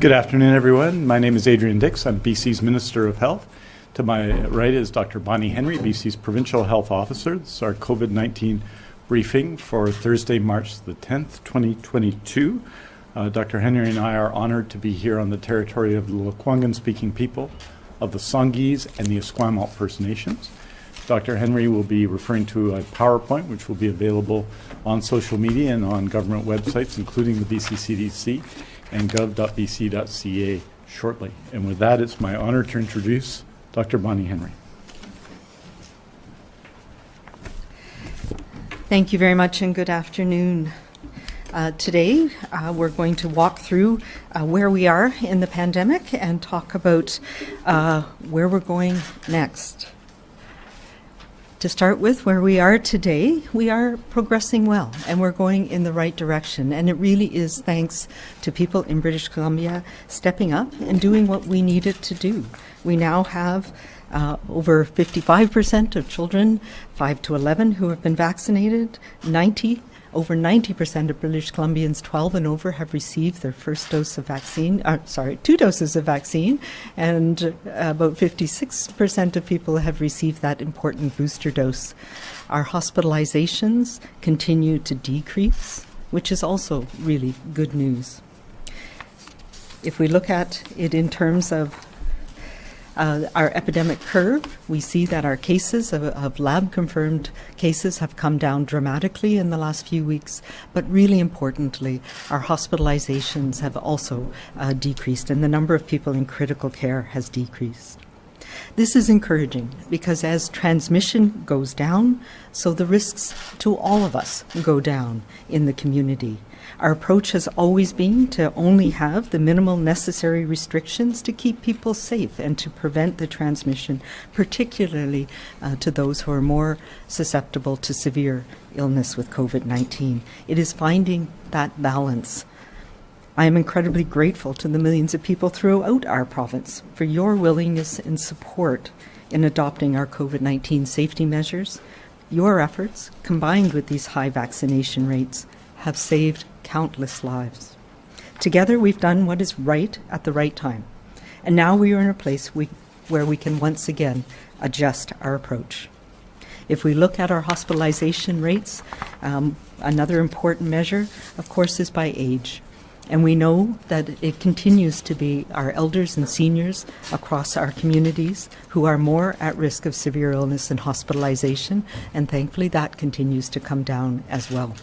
Good afternoon, everyone. My name is Adrian Dix. I'm BC's Minister of Health. To my right is Dr. Bonnie Henry, BC's Provincial Health Officer. This is our COVID 19 briefing for Thursday, March the 10th, 2022. Uh, Dr. Henry and I are honored to be here on the territory of the Lekwungen speaking people of the Songhees and the Esquimalt First Nations. Dr. Henry will be referring to a PowerPoint which will be available on social media and on government websites, including the BC CDC and gov.bc.ca shortly. And with that, it's my honor to introduce Dr. Bonnie Henry. Thank you very much and good afternoon. Uh, today, uh, we're going to walk through uh, where we are in the pandemic and talk about uh, where we're going next. To start with, where we are today, we are progressing well and we're going in the right direction. And it really is thanks to people in British Columbia stepping up and doing what we needed to do. We now have uh, over 55% of children 5 to 11 who have been vaccinated, 90 over 90% of British Columbians 12 and over have received their first dose of vaccine, uh, sorry, two doses of vaccine, and uh, about 56% of people have received that important booster dose. Our hospitalizations continue to decrease, which is also really good news. If we look at it in terms of uh, our epidemic curve, we see that our cases of, of lab confirmed cases have come down dramatically in the last few weeks, but really importantly, our hospitalizations have also uh, decreased and the number of people in critical care has decreased. This is encouraging because as transmission goes down, so the risks to all of us go down in the community. Our approach has always been to only have the minimal necessary restrictions to keep people safe and to prevent the transmission, particularly uh, to those who are more susceptible to severe illness with COVID 19. It is finding that balance. I am incredibly grateful to the millions of people throughout our province for your willingness and support in adopting our COVID 19 safety measures. Your efforts, combined with these high vaccination rates, have saved countless lives. Together, we've done what is right at the right time. And now we are in a place we, where we can once again adjust our approach. If we look at our hospitalization rates, um, another important measure, of course, is by age. And we know that it continues to be our elders and seniors across our communities who are more at risk of severe illness and hospitalization, and thankfully that continues to come down as well.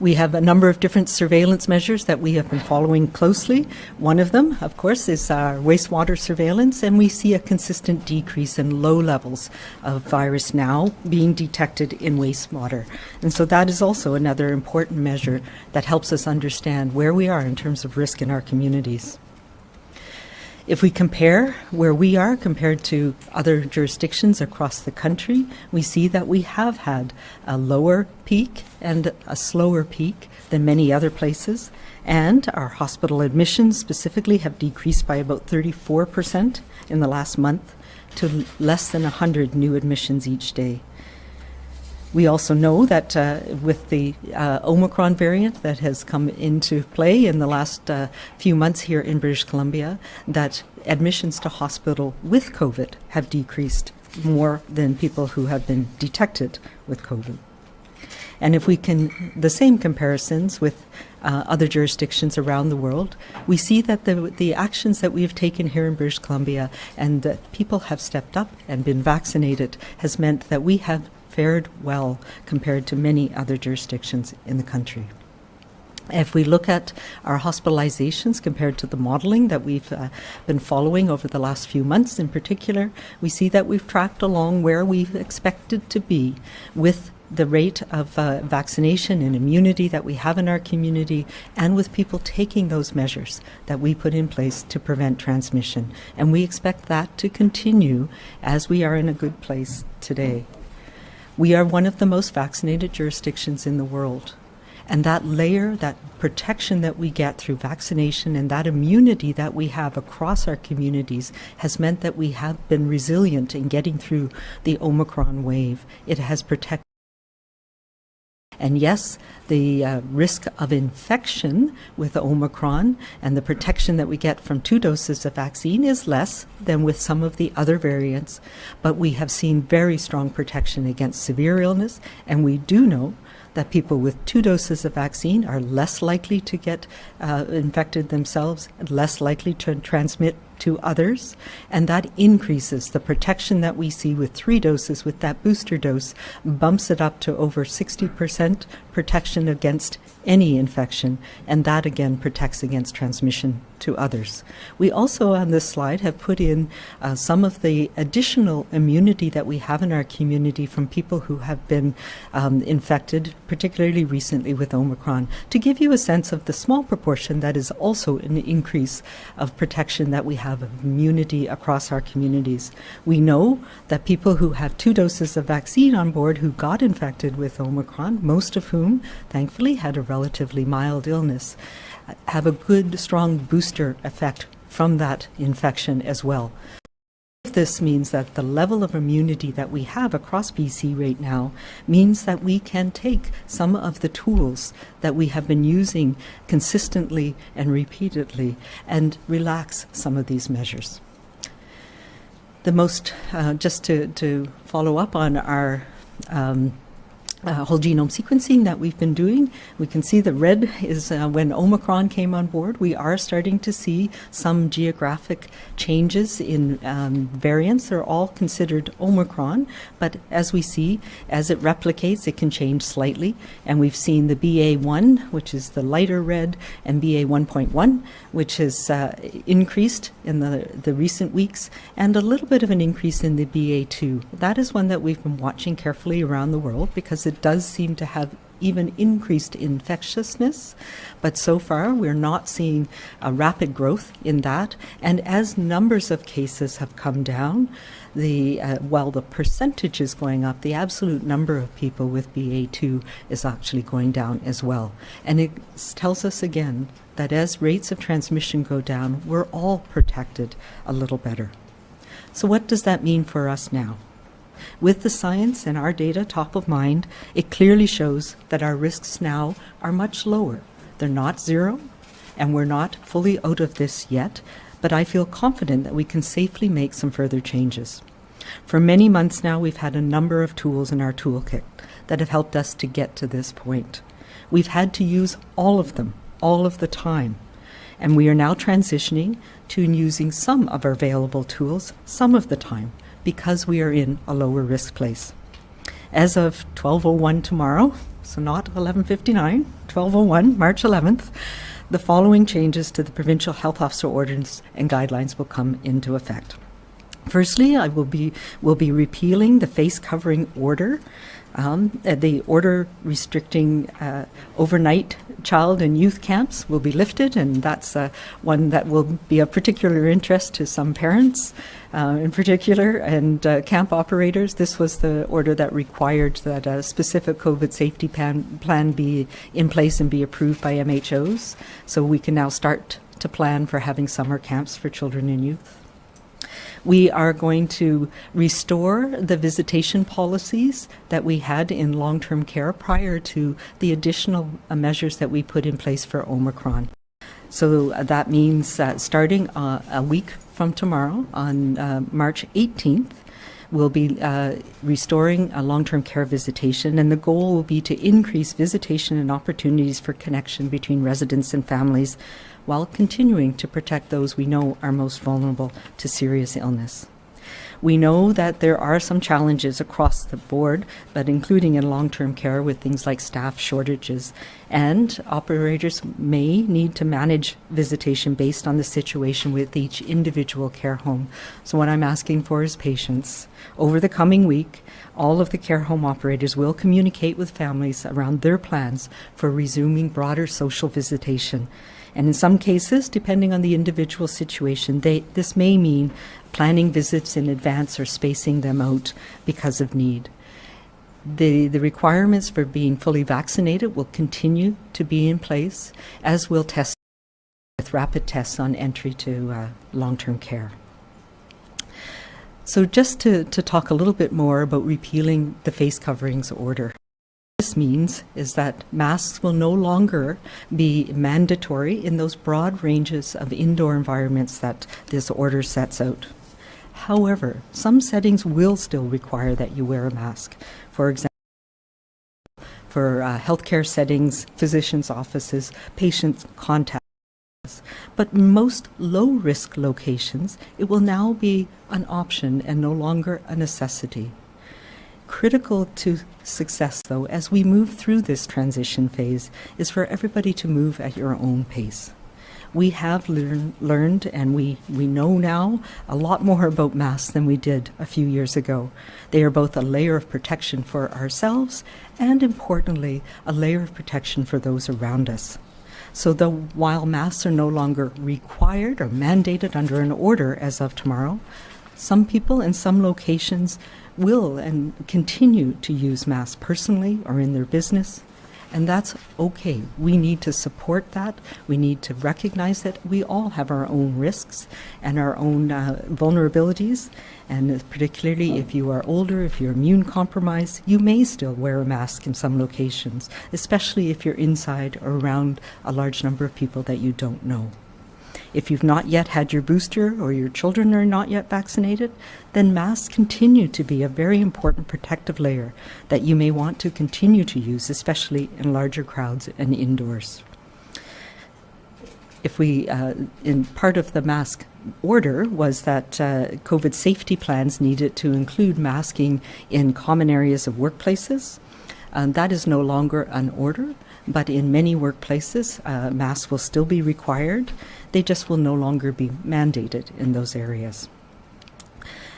We have a number of different surveillance measures that we have been following closely. One of them, of course, is our wastewater surveillance, and we see a consistent decrease in low levels of virus now being detected in wastewater. And so that is also another important measure that helps us understand where we are in terms of risk in our communities. If we compare where we are compared to other jurisdictions across the country, we see that we have had a lower peak and a slower peak than many other places. And our hospital admissions specifically have decreased by about 34% in the last month to less than 100 new admissions each day. We also know that uh, with the uh, Omicron variant that has come into play in the last uh, few months here in British Columbia, that admissions to hospital with COVID have decreased more than people who have been detected with COVID. And if we can, the same comparisons with uh, other jurisdictions around the world, we see that the, the actions that we have taken here in British Columbia and that people have stepped up and been vaccinated has meant that we have fared well compared to many other jurisdictions in the country. If we look at our hospitalizations compared to the modeling that we've uh, been following over the last few months in particular, we see that we've tracked along where we've expected to be with the rate of uh, vaccination and immunity that we have in our community and with people taking those measures that we put in place to prevent transmission. And we expect that to continue as we are in a good place today. We are one of the most vaccinated jurisdictions in the world. And that layer, that protection that we get through vaccination and that immunity that we have across our communities has meant that we have been resilient in getting through the Omicron wave. It has protected And yes, the uh, risk of infection with Omicron and the protection that we get from two doses of vaccine is less than with some of the other variants, but we have seen very strong protection against severe illness, and we do know that people with two doses of vaccine are less likely to get uh, infected themselves, and less likely to transmit to others, and that increases. The protection that we see with three doses with that booster dose, bumps it up to over 60% protection against any infection, and that again protects against transmission to others. We also on this slide have put in uh, some of the additional immunity that we have in our community from people who have been um, infected, particularly recently with Omicron, to give you a sense of the small proportion that is also an increase of protection that we have of immunity across our communities. We know that people who have two doses of vaccine on board who got infected with Omicron, most of whom thankfully had a relatively mild illness, have a good, strong booster effect from that infection as well. This means that the level of immunity that we have across BC right now means that we can take some of the tools that we have been using consistently and repeatedly and relax some of these measures. The most, uh, just to, to follow up on our um, uh, whole genome sequencing that we've been doing. We can see the red is uh, when Omicron came on board. We are starting to see some geographic changes in um, variants. They're all considered Omicron, but as we see, as it replicates, it can change slightly. And we've seen the BA1, which is the lighter red, and BA1.1, which has uh, increased in the, the recent weeks, and a little bit of an increase in the BA2. That is one that we've been watching carefully around the world because it does seem to have even increased infectiousness, but so far we're not seeing a rapid growth in that. And as numbers of cases have come down, the uh, while the percentage is going up, the absolute number of people with BA2 is actually going down as well. And it tells us again that as rates of transmission go down, we're all protected a little better. So what does that mean for us now? With the science and our data top of mind, it clearly shows that our risks now are much lower. They're not zero, and we're not fully out of this yet, but I feel confident that we can safely make some further changes. For many months now, we've had a number of tools in our toolkit that have helped us to get to this point. We've had to use all of them, all of the time. And we are now transitioning to using some of our available tools some of the time because we are in a lower risk place. As of 1201 tomorrow, so not 1159, 1201, March 11th, the following changes to the provincial health officer ordinance and guidelines will come into effect. Firstly, I will be will be repealing the face covering order um, uh, the order restricting uh, overnight child and youth camps will be lifted, and that's uh, one that will be of particular interest to some parents uh, in particular and uh, camp operators. This was the order that required that a specific COVID safety plan, plan be in place and be approved by MHOs. So we can now start to plan for having summer camps for children and youth. We are going to restore the visitation policies that we had in long term care prior to the additional uh, measures that we put in place for Omicron. So uh, that means uh, starting uh, a week from tomorrow on uh, March 18th, we'll be uh, restoring a long term care visitation, and the goal will be to increase visitation and opportunities for connection between residents and families while continuing to protect those we know are most vulnerable to serious illness. We know that there are some challenges across the board, but including in long term care with things like staff shortages. And operators may need to manage visitation based on the situation with each individual care home. So, what I'm asking for is patience. Over the coming week, all of the care home operators will communicate with families around their plans for resuming broader social visitation. And in some cases, depending on the individual situation, they, this may mean planning visits in advance or spacing them out because of need. The, the requirements for being fully vaccinated will continue to be in place, as will testing with rapid tests on entry to uh, long-term care. So just to, to talk a little bit more about repealing the face coverings order. This means is that masks will no longer be mandatory in those broad ranges of indoor environments that this order sets out. However, some settings will still require that you wear a mask. For example, for uh, healthcare settings, physicians' offices, patient contact. But most low risk locations, it will now be an option and no longer a necessity. Critical to success, though, as we move through this transition phase, is for everybody to move at your own pace. We have learn, learned and we, we know now a lot more about masks than we did a few years ago. They are both a layer of protection for ourselves and, importantly, a layer of protection for those around us. So, though while masks are no longer required or mandated under an order as of tomorrow, some people in some locations will and continue to use masks personally or in their business. And that's okay. We need to support that. We need to recognize that we all have our own risks and our own uh, vulnerabilities. And particularly if you are older, if you're immune compromised, you may still wear a mask in some locations, especially if you're inside or around a large number of people that you don't know. If you've not yet had your booster or your children are not yet vaccinated, then masks continue to be a very important protective layer that you may want to continue to use, especially in larger crowds and indoors. If we, uh, in part of the mask order was that uh, COVID safety plans needed to include masking in common areas of workplaces. Um, that is no longer an order, but in many workplaces, uh, masks will still be required. They just will no longer be mandated in those areas.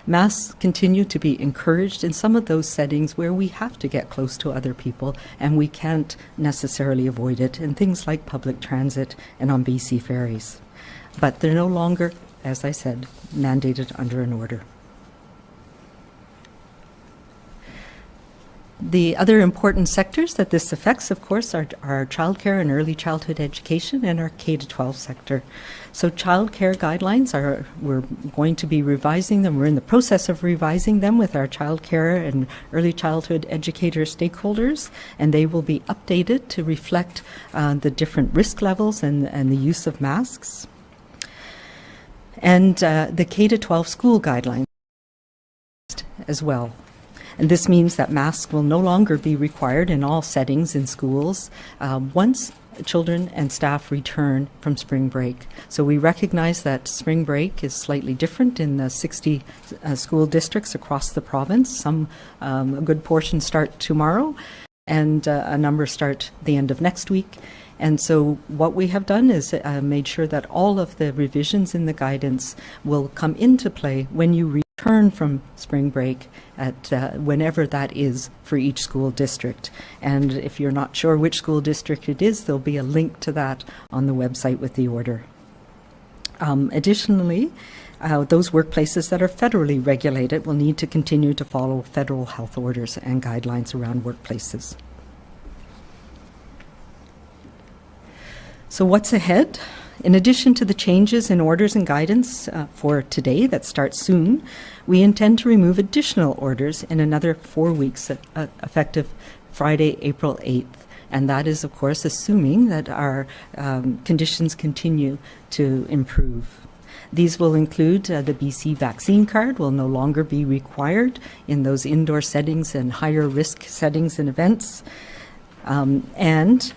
Masks continue to be encouraged in some of those settings where we have to get close to other people and we can't necessarily avoid it in things like public transit and on BC ferries. But they're no longer, as I said, mandated under an order. The other important sectors that this affects, of course, are, are childcare and early childhood education and our K to 12 sector. So childcare guidelines are we're going to be revising them. We're in the process of revising them with our childcare and early childhood educator stakeholders, and they will be updated to reflect uh, the different risk levels and, and the use of masks. And uh, the K to 12 school guidelines as well. And this means that masks will no longer be required in all settings in schools uh, once children and staff return from spring break. So we recognize that spring break is slightly different in the 60 uh, school districts across the province. Some, um, a good portion start tomorrow, and uh, a number start the end of next week. And so what we have done is uh, made sure that all of the revisions in the guidance will come into play when you return from spring break at uh, whenever that is for each school district. And if you're not sure which school district it is, there'll be a link to that on the website with the order. Um, additionally, uh, those workplaces that are federally regulated will need to continue to follow federal health orders and guidelines around workplaces. So what's ahead? In addition to the changes in orders and guidance uh, for today that start soon, we intend to remove additional orders in another four weeks, uh, effective Friday, April 8th. And that is, of course, assuming that our um, conditions continue to improve. These will include uh, the BC vaccine card will no longer be required in those indoor settings and higher risk settings and events. Um, and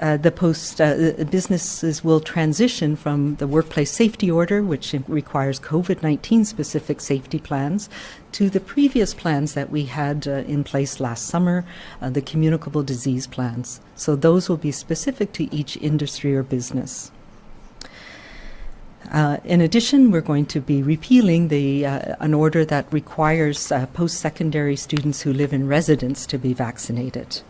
uh, the post uh, businesses will transition from the workplace safety order, which requires COVID 19 specific safety plans, to the previous plans that we had uh, in place last summer, uh, the communicable disease plans. So those will be specific to each industry or business. Uh, in addition, we're going to be repealing the uh, an order that requires uh, post-secondary students who live in residence to be vaccinated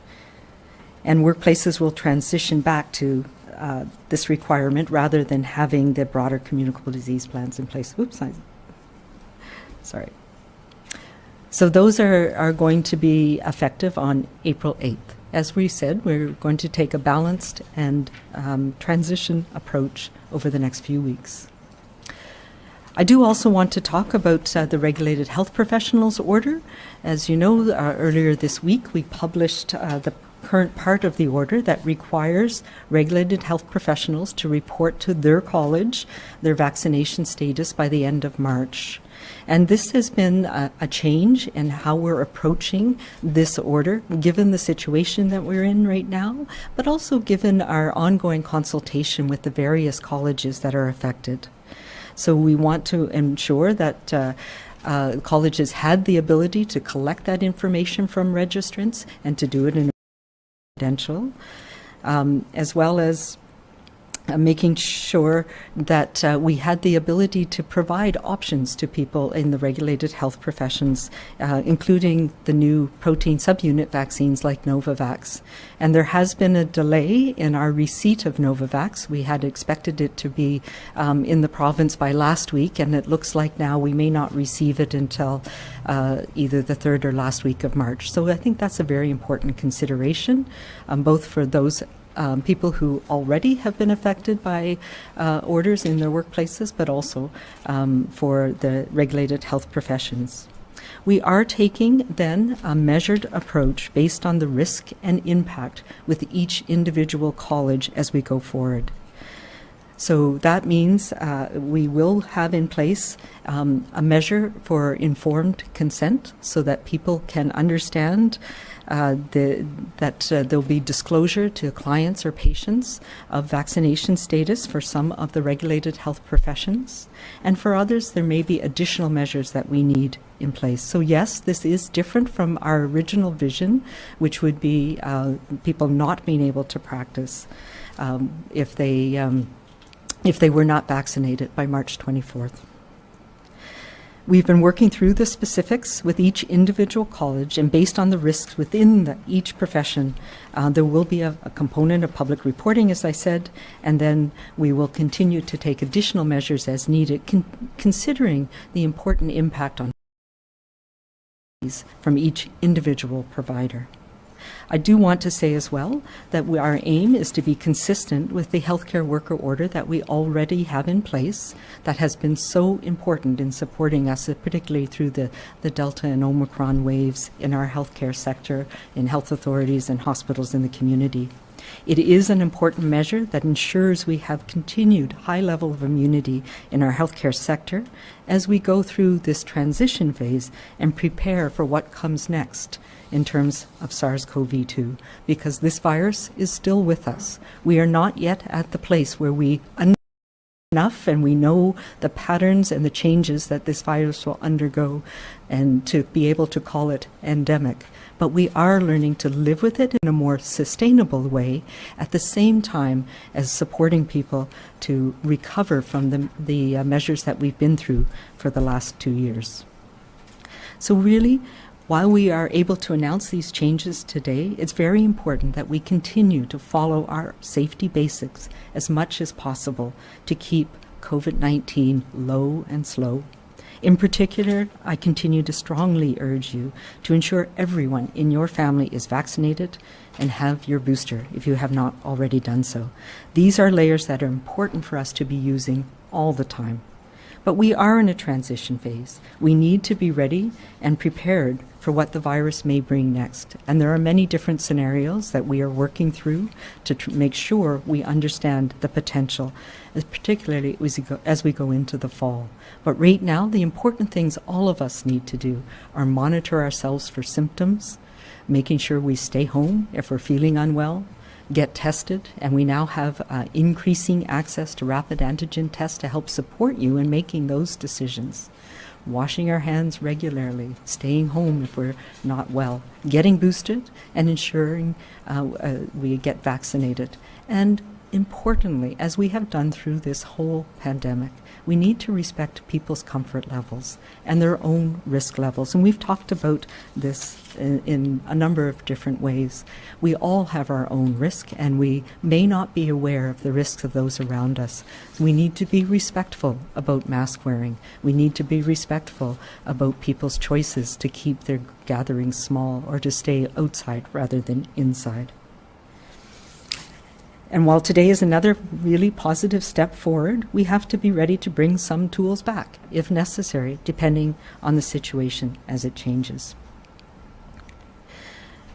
and workplaces will transition back to uh, this requirement rather than having the broader communicable disease plans in place. Oops, I, sorry. So those are, are going to be effective on April 8th. As we said, we're going to take a balanced and um, transition approach over the next few weeks. I do also want to talk about uh, the Regulated Health Professionals Order. As you know, uh, earlier this week we published uh, the current part of the order that requires regulated health professionals to report to their college their vaccination status by the end of March. And this has been a, a, change in how we're approaching this order, given the situation that we're in right now, but also given our ongoing consultation with the various colleges that are affected. So we want to ensure that uh, uh, colleges had the ability to collect that information from registrants and to do it in um, as well as uh, making sure that uh, we had the ability to provide options to people in the regulated health professions, uh, including the new protein subunit vaccines like Novavax. And there has been a delay in our receipt of Novavax. We had expected it to be um, in the province by last week, and it looks like now we may not receive it until uh, either the third or last week of March. So I think that's a very important consideration, um, both for those um, people who already have been affected by uh, orders in their workplaces, but also um, for the regulated health professions. We are taking then a measured approach based on the risk and impact with each individual college as we go forward. So that means uh, we will have in place um, a measure for informed consent so that people can understand uh, the, that uh, there'll be disclosure to clients or patients of vaccination status for some of the regulated health professions. And for others, there may be additional measures that we need in place. So yes, this is different from our original vision, which would be uh, people not being able to practice um, if they um, if they were not vaccinated by March 24th. We've been working through the specifics with each individual college, and based on the risks within the, each profession, uh, there will be a, a, component of public reporting, as I said, and then we will continue to take additional measures as needed, con considering the important impact on from each individual provider. I do want to say as well that we, our aim is to be consistent with the healthcare worker order that we already have in place that has been so important in supporting us, particularly through the, the Delta and Omicron waves in our healthcare sector, in health authorities and hospitals in the community. It is an important measure that ensures we have continued high level of immunity in our healthcare sector as we go through this transition phase and prepare for what comes next in terms of SARS-CoV-2 because this virus is still with us. We are not yet at the place where we enough and we know the patterns and the changes that this virus will undergo and to be able to call it endemic. But we are learning to live with it in a more sustainable way at the same time as supporting people to recover from the, the uh, measures that we've been through for the last two years. So really, while we are able to announce these changes today, it's very important that we continue to follow our safety basics as much as possible to keep COVID-19 low and slow. In particular, I continue to strongly urge you to ensure everyone in your family is vaccinated and have your booster if you have not already done so. These are layers that are important for us to be using all the time. But we are in a transition phase. We need to be ready and prepared for what the virus may bring next. And there are many different scenarios that we are working through to tr- make sure we understand the potential, particularly as we, go, as we go into the fall. But right now, the important things all of us need to do are monitor ourselves for symptoms, making sure we stay home if we're feeling unwell, get tested, and we now have uh, increasing access to rapid antigen tests to help support you in making those decisions. Washing our hands regularly, staying home if we're not well, getting boosted, and ensuring uh, uh, we get vaccinated. And importantly, as we have done through this whole pandemic, we need to respect people's comfort levels and their own risk levels. And we've talked about this in, in, a number of different ways. We all have our own risk, and we may not be aware of the risks of those around us. We need to be respectful about mask wearing. We need to be respectful about people's choices to keep their gatherings small or to stay outside rather than inside. And while today is another really positive step forward, we have to be ready to bring some tools back, if necessary, depending on the situation as it changes.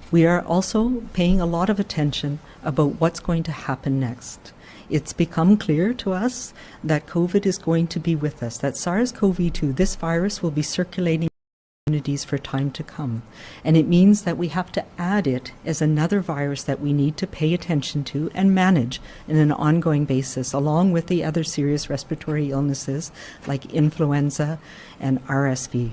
We are also paying a lot of attention about what's going to happen next. It's become clear to us that COVID is going to be with us, that SARS CoV 2, this virus, will be circulating in communities for time to come. And it means that we have to add it as another virus that we need to pay attention to and manage in an ongoing basis, along with the other serious respiratory illnesses like influenza and RSV.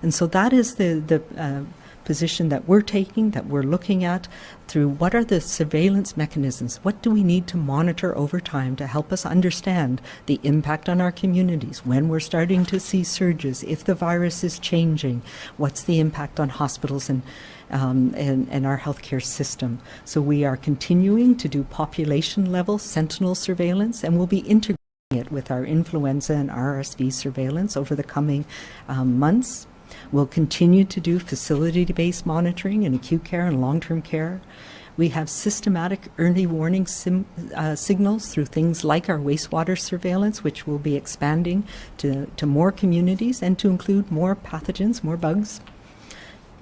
And so that is the, the uh, position that we're taking, that we're looking at through what are the surveillance mechanisms? What do we need to monitor over time to help us understand the impact on our communities when we're starting to see surges, if the virus is changing, what's the impact on hospitals and um, and, and our healthcare system. So we are continuing to do population level sentinel surveillance and we'll be integrating it with our influenza and RSV surveillance over the coming um, months. We'll continue to do facility-based monitoring in acute care and long-term care. We have systematic early warning sim, uh, signals through things like our wastewater surveillance, which will be expanding to, to more communities and to include more pathogens, more bugs.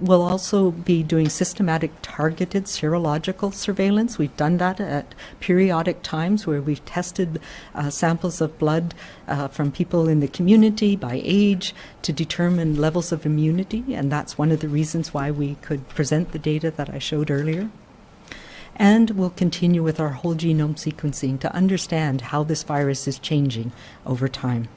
We'll also be doing systematic targeted serological surveillance. We've done that at periodic times where we've tested uh, samples of blood uh, from people in the community by age to determine levels of immunity, and that's one of the reasons why we could present the data that I showed earlier. And we'll continue with our whole genome sequencing to understand how this virus is changing over time.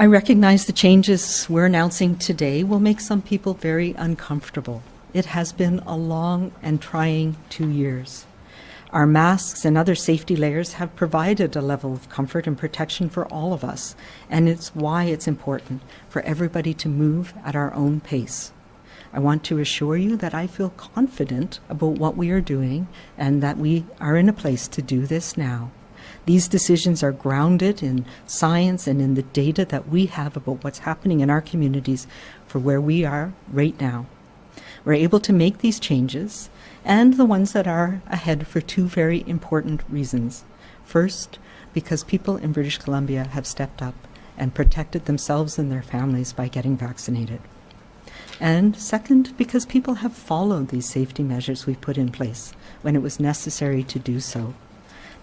I recognize the changes we're announcing today will make some people very uncomfortable. It has been a long and trying two years. Our masks and other safety layers have provided a level of comfort and protection for all of us, and it's why it's important for everybody to move at our own pace. I want to assure you that I feel confident about what we are doing and that we are in a place to do this now. These decisions are grounded in science and in the data that we have about what's happening in our communities for where we are right now. We're able to make these changes and the ones that are ahead for two very important reasons. First, because people in British Columbia have stepped up and protected themselves and their families by getting vaccinated. And second, because people have followed these safety measures we put in place when it was necessary to do so.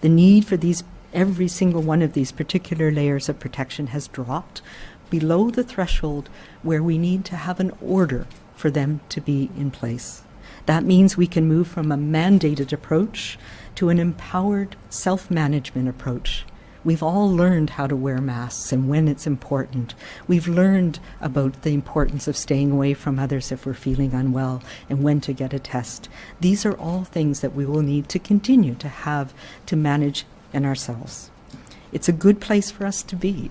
The need for these every single one of these particular layers of protection has dropped below the threshold where we need to have an order for them to be in place. That means we can move from a mandated approach to an empowered self-management approach. We've all learned how to wear masks and when it's important. We've learned about the importance of staying away from others if we're feeling unwell and when to get a test. These are all things that we will need to continue to have to manage in ourselves. It's a good place for us to be.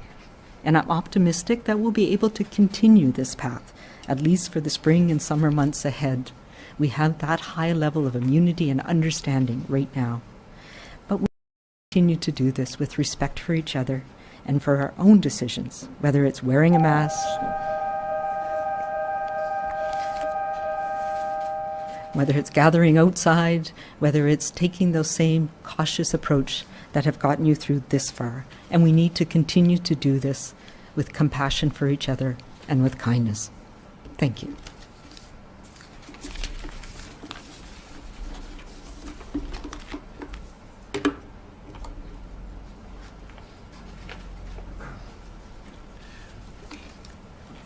And I'm optimistic that we'll be able to continue this path, at least for the spring and summer months ahead. We have that high level of immunity and understanding right now. But we continue to do this with respect for each other and for our own decisions, whether it's wearing a mask, whether it's gathering outside, whether it's taking those same cautious approach that have gotten you through this far. And we need to continue to do this with compassion for each other and with kindness. Thank you.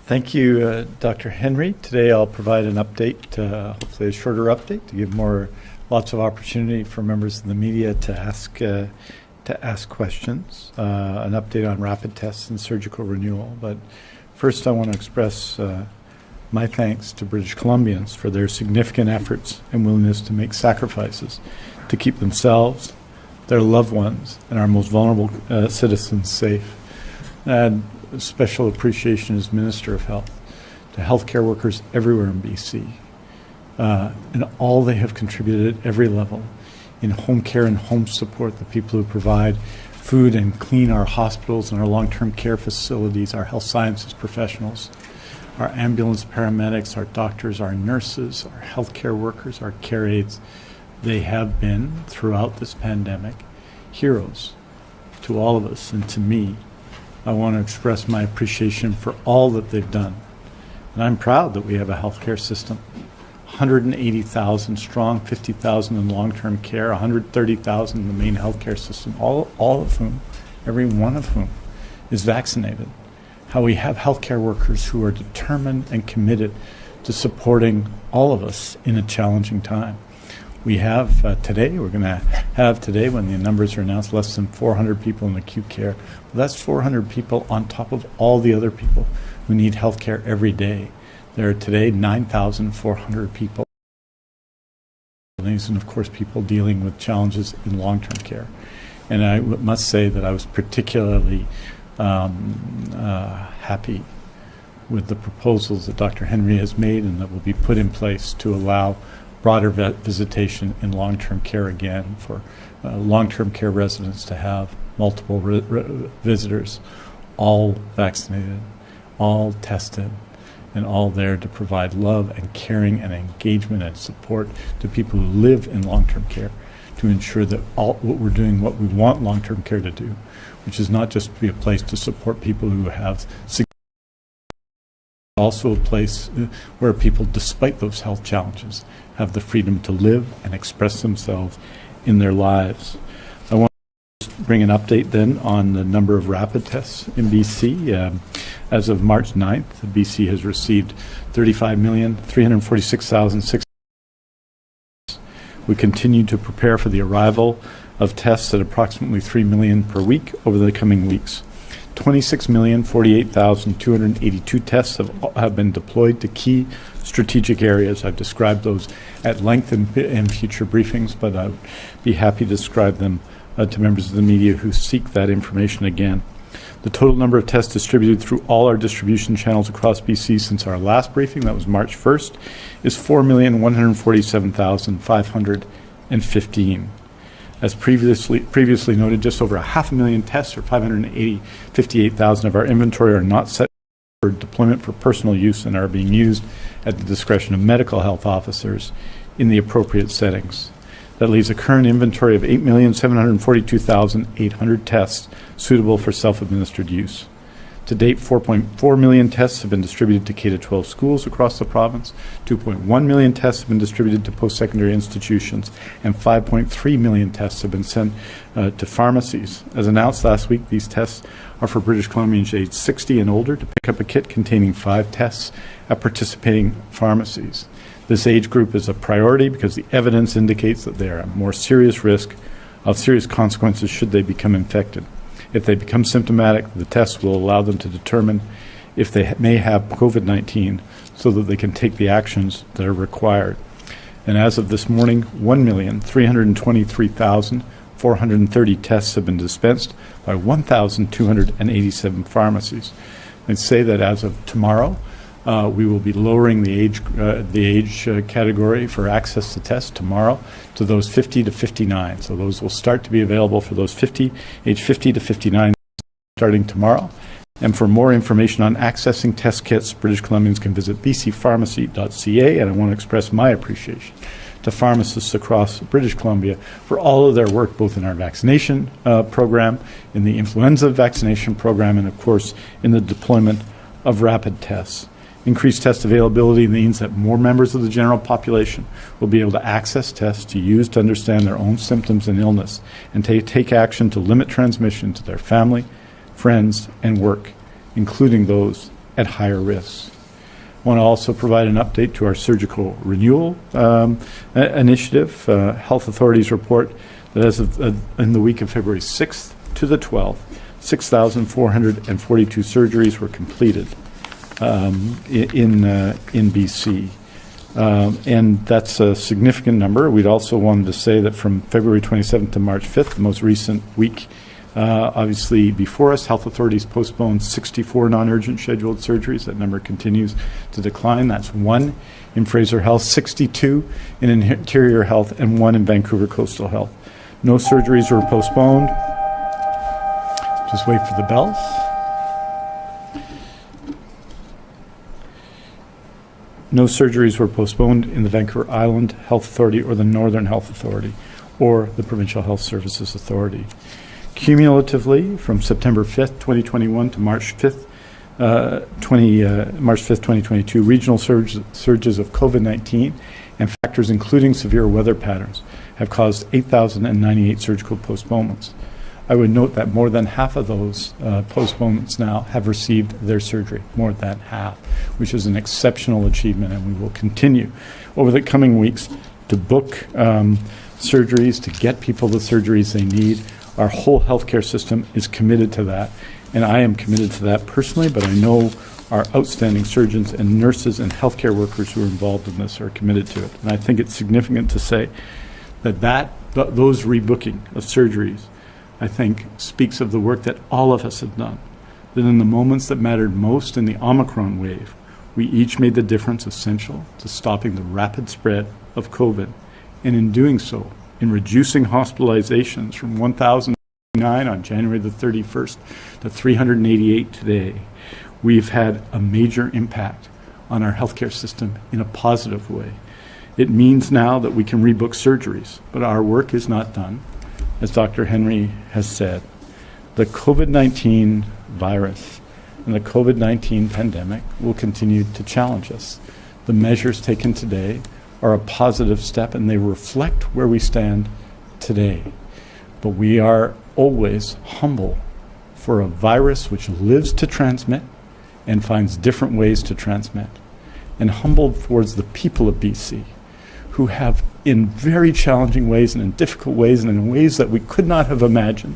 Thank you, uh, Dr. Henry. Today I'll provide an update, uh, hopefully a shorter update, to give more lots of opportunity for members of the media to ask uh, to ask questions. Uh, an update on rapid tests and surgical renewal. But first, I want to express uh, my thanks to British Columbians for their significant efforts and willingness to make sacrifices to keep themselves, their loved ones, and our most vulnerable uh, citizens safe. And special appreciation as Minister of Health to healthcare workers everywhere in BC uh, and all they have contributed at every level in home care and home support, the people who provide food and clean our hospitals and our long-term care facilities, our health sciences professionals, our ambulance paramedics, our doctors, our nurses, our healthcare workers, our care aides. They have been, throughout this pandemic, heroes to all of us and to me. I want to express my appreciation for all that they've done And I'm proud that we have a healthcare system 180,000 strong, 50,000 in long-term care, 130,000 in the main healthcare system, all, all of whom, every one of whom, is vaccinated. How we have healthcare workers who are determined and committed to supporting all of us in a challenging time. We have uh, today, we're going to have today, when the numbers are announced, less than 400 people in acute care. That's 400 people on top of all the other people who need healthcare every day. There are today 9,400 people, and of course, people dealing with challenges in long term care. And I must say that I was particularly um, uh, happy with the proposals that Dr. Henry has made and that will be put in place to allow broader visitation in long-term care again for uh, long-term care residents to have multiple visitors, all vaccinated, all tested, and all there to provide love and caring and engagement and support to people who live in long-term care to ensure that all what we're doing what we want long-term care to do, which is not just to be a place to support people who have also a place uh, where people, despite those health challenges, have the freedom to live and express themselves in their lives. I want to just bring an update then on the number of rapid tests in BC. Um, as of March 9th, BC has received 35,346,600. We continue to prepare for the arrival of tests at approximately 3 million per week over the coming weeks. 26,048,282 tests have, have been deployed to key strategic areas. I've described those at length in, in future briefings, but I'd be happy to describe them uh, to members of the media who seek that information again. The total number of tests distributed through all our distribution channels across BC since our last briefing, that was March 1st, is 4,147,515. As previously, previously noted, just over a half a million tests, or 558,000 of our inventory, are not set for deployment for personal use and are being used at the discretion of medical health officers in the appropriate settings. That leaves a current inventory of 8,742,800 tests suitable for self-administered use. To date, 4.4 million tests have been distributed to K-12 schools across the province, 2.1 million tests have been distributed to post-secondary institutions, and 5.3 million tests have been sent uh, to pharmacies. As announced last week, these tests are for British Columbians aged 60 and older to pick up a kit containing five tests at participating pharmacies. This age group is a priority because the evidence indicates that they are at more serious risk of serious consequences should they become infected. If they become symptomatic, the test will allow them to determine if they may have COVID 19 so that they can take the actions that are required. And as of this morning, 1,323,430 tests have been dispensed by 1,287 pharmacies. I'd say that as of tomorrow, uh, we will be lowering the age, uh, the age uh, category for access to tests tomorrow to those 50 to 59. So those will start to be available for those 50, age 50 to 59 starting tomorrow. And for more information on accessing test kits, British Columbians can visit bcpharmacy.ca. And I want to express my appreciation to pharmacists across British Columbia for all of their work, both in our vaccination uh, program, in the influenza vaccination program, and of course in the deployment of rapid tests. Increased test availability means that more members of the general population will be able to access tests to use to understand their own symptoms and illness and to take action to limit transmission to their family, friends, and work, including those at higher risks. I want to also provide an update to our surgical renewal um, initiative. Uh, health authorities report that as of uh, in the week of February 6th to the 12th, 6,442 surgeries were completed um, in uh, in BC. Um, and that's a significant number. We'd also wanted to say that from February 27th to March 5th, the most recent week, uh, obviously before us, health authorities postponed 64 non-urgent scheduled surgeries. That number continues to decline. That's one in Fraser Health, 62 in Interior Health, and one in Vancouver Coastal Health. No surgeries were postponed. Just wait for the bells. No surgeries were postponed in the Vancouver Island Health Authority or the Northern Health Authority or the Provincial Health Services Authority. Cumulatively, from September 5th, 2021 to March 5th, uh, 20, uh, March 5th, 2022, regional surge, surges of COVID-19 and factors including severe weather patterns have caused 8,098 surgical postponements. I would note that more than half of those uh, postponements now have received their surgery, more than half, which is an exceptional achievement, and we will continue over the coming weeks to book um, surgeries, to get people the surgeries they need. Our whole healthcare system is committed to that, and I am committed to that personally, but I know our outstanding surgeons and nurses and healthcare workers who are involved in this are committed to it. And I think it's significant to say that, that th- those rebooking of surgeries, I think, speaks of the work that all of us have done. That in the moments that mattered most in the Omicron wave, we each made the difference essential to stopping the rapid spread of COVID. And in doing so, in reducing hospitalizations from 1,009 on January the 31st to 388 today, we've had a major impact on our healthcare system in a positive way. It means now that we can rebook surgeries, but our work is not done. As Dr. Henry has said, the COVID 19 virus and the COVID 19 pandemic will continue to challenge us. The measures taken today are a positive step and they reflect where we stand today. But we are always humble for a virus which lives to transmit and finds different ways to transmit, and humbled towards the people of BC who have, in very challenging ways and in difficult ways and in ways that we could not have imagined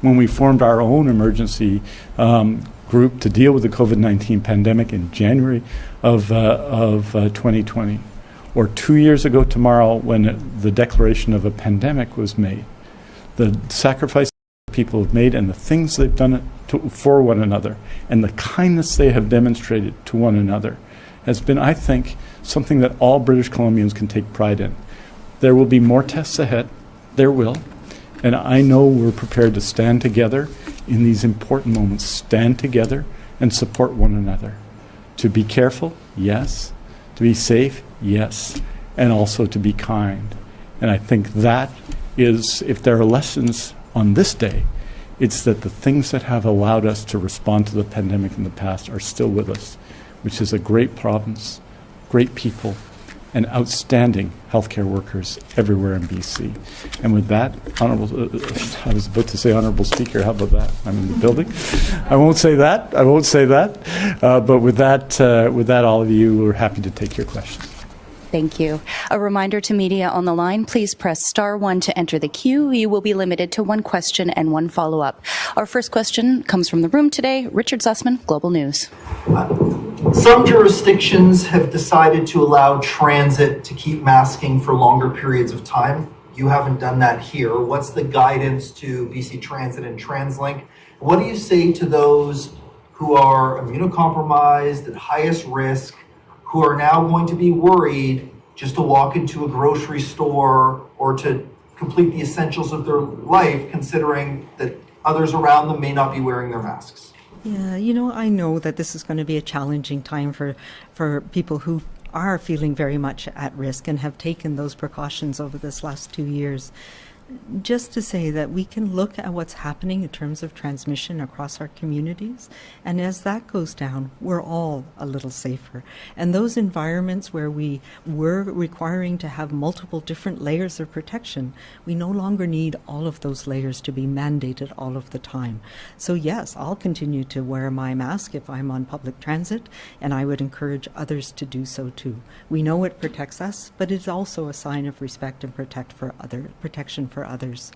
when we formed our own emergency um, group to deal with the COVID 19 pandemic in January of, uh, of uh, 2020, or two years ago tomorrow when it, the declaration of a pandemic was made. The sacrifices people have made and the things they've done to, for one another and the kindness they have demonstrated to one another has been, I think, something that all British Columbians can take pride in. There will be more tests ahead. There will. And I know we're prepared to stand together in these important moments, stand together and support one another. To be careful, yes. To be safe, yes. And also to be kind. And I think that is, if there are lessons on this day, it's that the things that have allowed us to respond to the pandemic in the past are still with us, which is a great province, great people, and outstanding healthcare workers everywhere in BC. And with that, honorable, uh, I was about to say honorable speaker. How about that? I'm in the building. I won't say that. I won't say that. Uh, but with that, uh, with that, all of you, we're happy to take your questions. Thank you. A reminder to media on the line, please press star one to enter the queue. You will be limited to one question and one follow-up. Our first question comes from the room today. Richard Zussman, Global News. Some jurisdictions have decided to allow transit to keep masking for longer periods of time. You haven't done that here. What's the guidance to BC Transit and TransLink? What do you say to those who are immunocompromised, at highest risk, who are now going to be worried just to walk into a grocery store or to complete the essentials of their life, considering that others around them may not be wearing their masks? Yeah, you know, I know that this is going to be a challenging time for, for people who are feeling very much at risk and have taken those precautions over this last two years. Just to say that we can look at what's happening in terms of transmission across our communities, and as that goes down, we're all a little safer. And those environments where we were requiring to have multiple different layers of protection, we no longer need all of those layers to be mandated all of the time. So, yes, I'll continue to wear my mask if I'm on public transit, and I would encourage others to do so too. We know it protects us, but it's also a sign of respect and protect for other protection for others.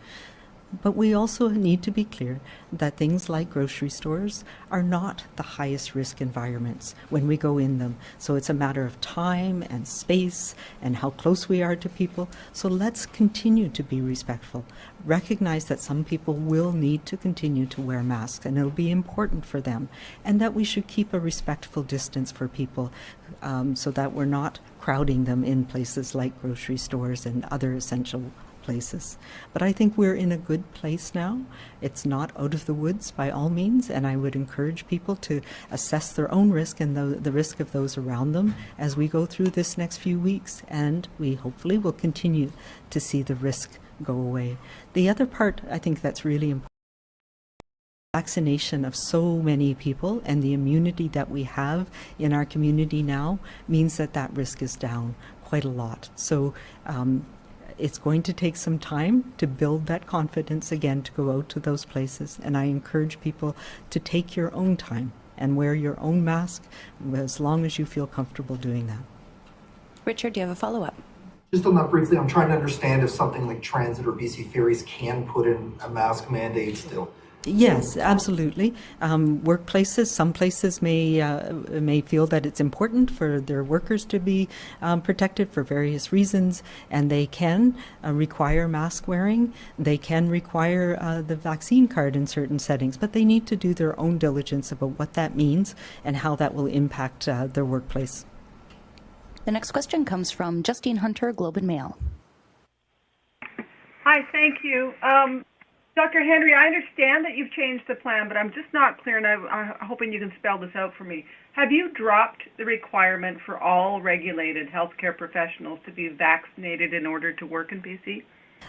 But we also need to be clear that things like grocery stores are not the highest risk environments when we go in them. So it's a matter of time and space and how close we are to people. So let's continue to be respectful. Recognize that some people will need to continue to wear masks and it'll be important for them. And that we should keep a respectful distance for people um, so that we're not crowding them in places like grocery stores and other essential places. But I think we're in a good place now. It's not out of the woods by all means, and I would encourage people to assess their own risk and the, the risk of those around them as we go through this next few weeks, and we hopefully will continue to see the risk go away. The other part I think that's really important vaccination of so many people and the immunity that we have in our community now means that that risk is down quite a lot. So um, it's going to take some time to build that confidence again to go out to those places. And I encourage people to take your own time and wear your own mask as long as you feel comfortable doing that. Richard, do you have a follow up? Just on that briefly, I'm trying to understand if something like transit or BC ferries can put in a mask mandate still. Yes, absolutely. Um, workplaces, some places may uh, may feel that it's important for their workers to be um, protected for various reasons, and they can uh, require mask wearing. They can require uh, the vaccine card in certain settings, but they need to do their own diligence about what that means and how that will impact uh, their workplace. The next question comes from Justine Hunter, Globe and Mail. Hi, thank you. Um, Dr. Henry, I understand that you've changed the plan, but I'm just not clear, and I, I'm hoping you can spell this out for me. Have you dropped the requirement for all regulated healthcare professionals to be vaccinated in order to work in BC?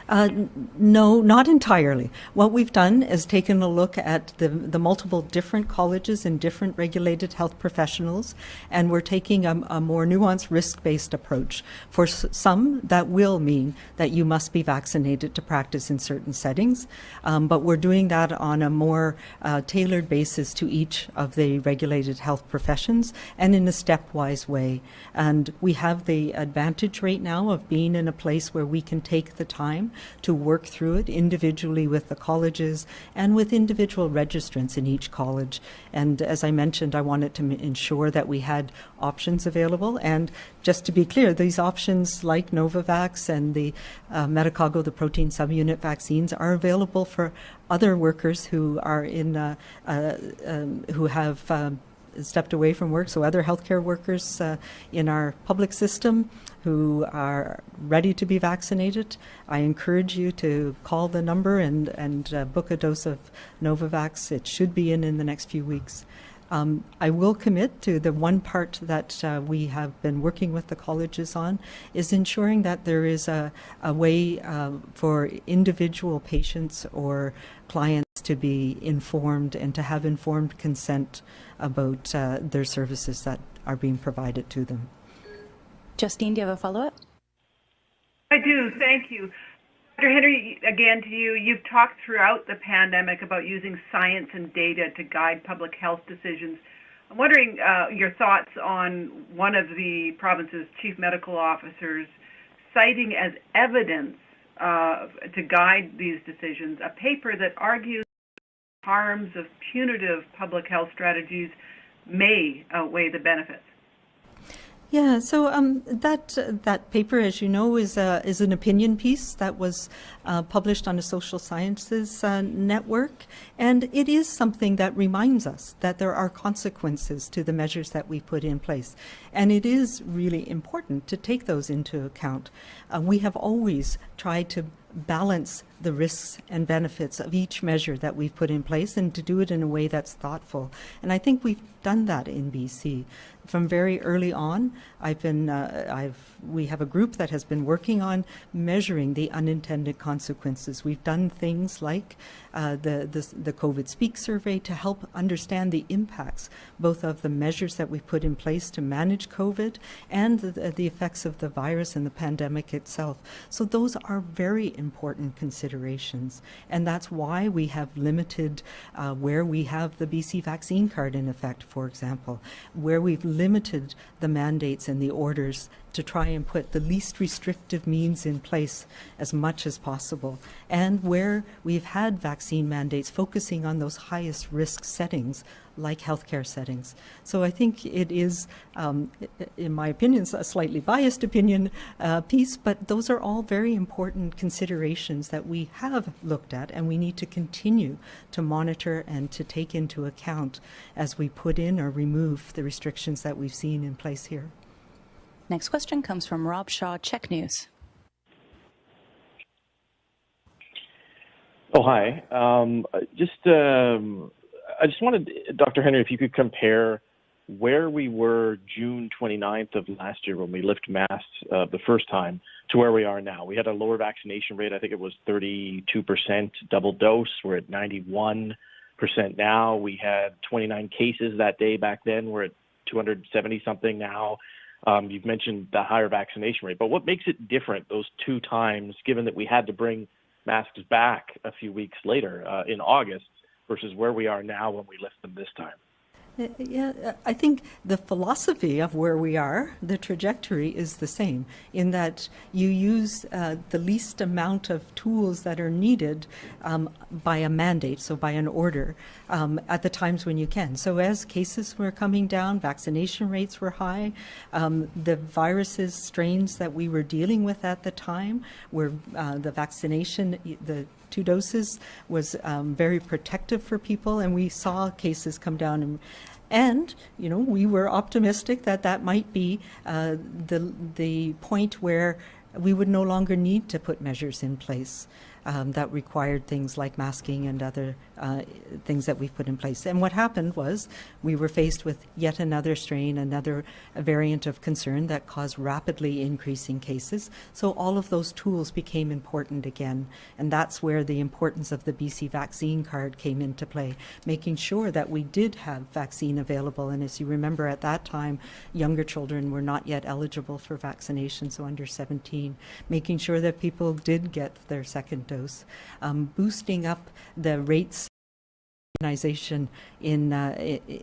Uh, no, not entirely. What we've done is taken a look at the, the multiple different colleges and different regulated health professionals, and we're taking a, a more nuanced risk based approach. For some, that will mean that you must be vaccinated to practice in certain settings, um, but we're doing that on a more uh, tailored basis to each of the regulated health professions and in a stepwise way. And we have the advantage right now of being in a place where we can take the time to work through it individually with the colleges and with individual registrants in each college. And as I mentioned, I wanted to ensure that we had options available. And just to be clear, these options like Novavax and the uh, Medicago, the protein subunit vaccines, are available for other workers who are in uh, uh, um, who have. Um, stepped away from work, so other healthcare workers uh, in our public system who are ready to be vaccinated. I encourage you to call the number and, and uh, book a dose of Novavax. It should be in in the next few weeks. Um, I will commit to the one part that uh, we have been working with the colleges on is ensuring that there is a, a way uh, for individual patients or clients to be informed and to have informed consent about uh, their services that are being provided to them. Justine, do you have a follow up? I do, thank you. Dr. Henry, again to you, you've talked throughout the pandemic about using science and data to guide public health decisions. I'm wondering uh, your thoughts on one of the province's chief medical officers citing as evidence uh, to guide these decisions a paper that argues harms of punitive public health strategies may outweigh the benefits. Yeah, so um, that that paper, as you know, is a, is an opinion piece that was uh, published on the Social Sciences uh, Network, and it is something that reminds us that there are consequences to the measures that we put in place, and it is really important to take those into account. Uh, we have always tried to balance the risks and benefits of each measure that we've put in place and to do it in a way that's thoughtful. And I think we've done that in BC. From very early on, I've been, uh, I've, we have a group that has been working on measuring the unintended consequences. We've done things like uh, the, the, the COVID Speak survey to help understand the impacts, both of the measures that we put in place to manage COVID and the, the effects of the virus and the pandemic itself. So those are very important considerations. And that's why we have limited uh, where we have the BC vaccine card in effect, for example, where we've limited the mandates and the orders to try and put the least restrictive means in place as much as possible. And where we've had vaccine mandates focusing on those highest risk settings, like healthcare settings. So I think it is, um, in my opinion, a slightly biased opinion uh, piece, but those are all very important considerations that we have looked at and we need to continue to monitor and to take into account as we put in or remove the restrictions that we've seen in place here. Next question comes from Rob Shaw, CHEK News. Oh, hi. Um, just, um, I just wanted, Dr. Henry, if you could compare where we were June 29th of last year when we lifted masks uh, the first time to where we are now. We had a lower vaccination rate. I think it was 32% double dose. We're at 91% now. We had 29 cases that day back then. We're at 270 something now. Um, you've mentioned the higher vaccination rate, but what makes it different those two times, given that we had to bring masks back a few weeks later uh, in August versus where we are now when we lift them this time? Yeah, I think the philosophy of where we are, the trajectory is the same in that you use uh, the least amount of tools that are needed um, by a mandate, so by an order, um, at the times when you can. So as cases were coming down, vaccination rates were high, um, the viruses, strains that we were dealing with at the time were uh, the vaccination, the two doses was um, very protective for people, and we saw cases come down. And, and you know, we were optimistic that that might be uh, the the point where we would no longer need to put measures in place um, that required things like masking and other uh, things that we've put in place. And what happened was we were faced with yet another strain, another variant of concern that caused rapidly increasing cases. So all of those tools became important again. And that's where the importance of the BC vaccine card came into play, making sure that we did have vaccine available. And as you remember, at that time, younger children were not yet eligible for vaccination, so under 17, making sure that people did get their second dose, um, boosting up the rates immunization in uh,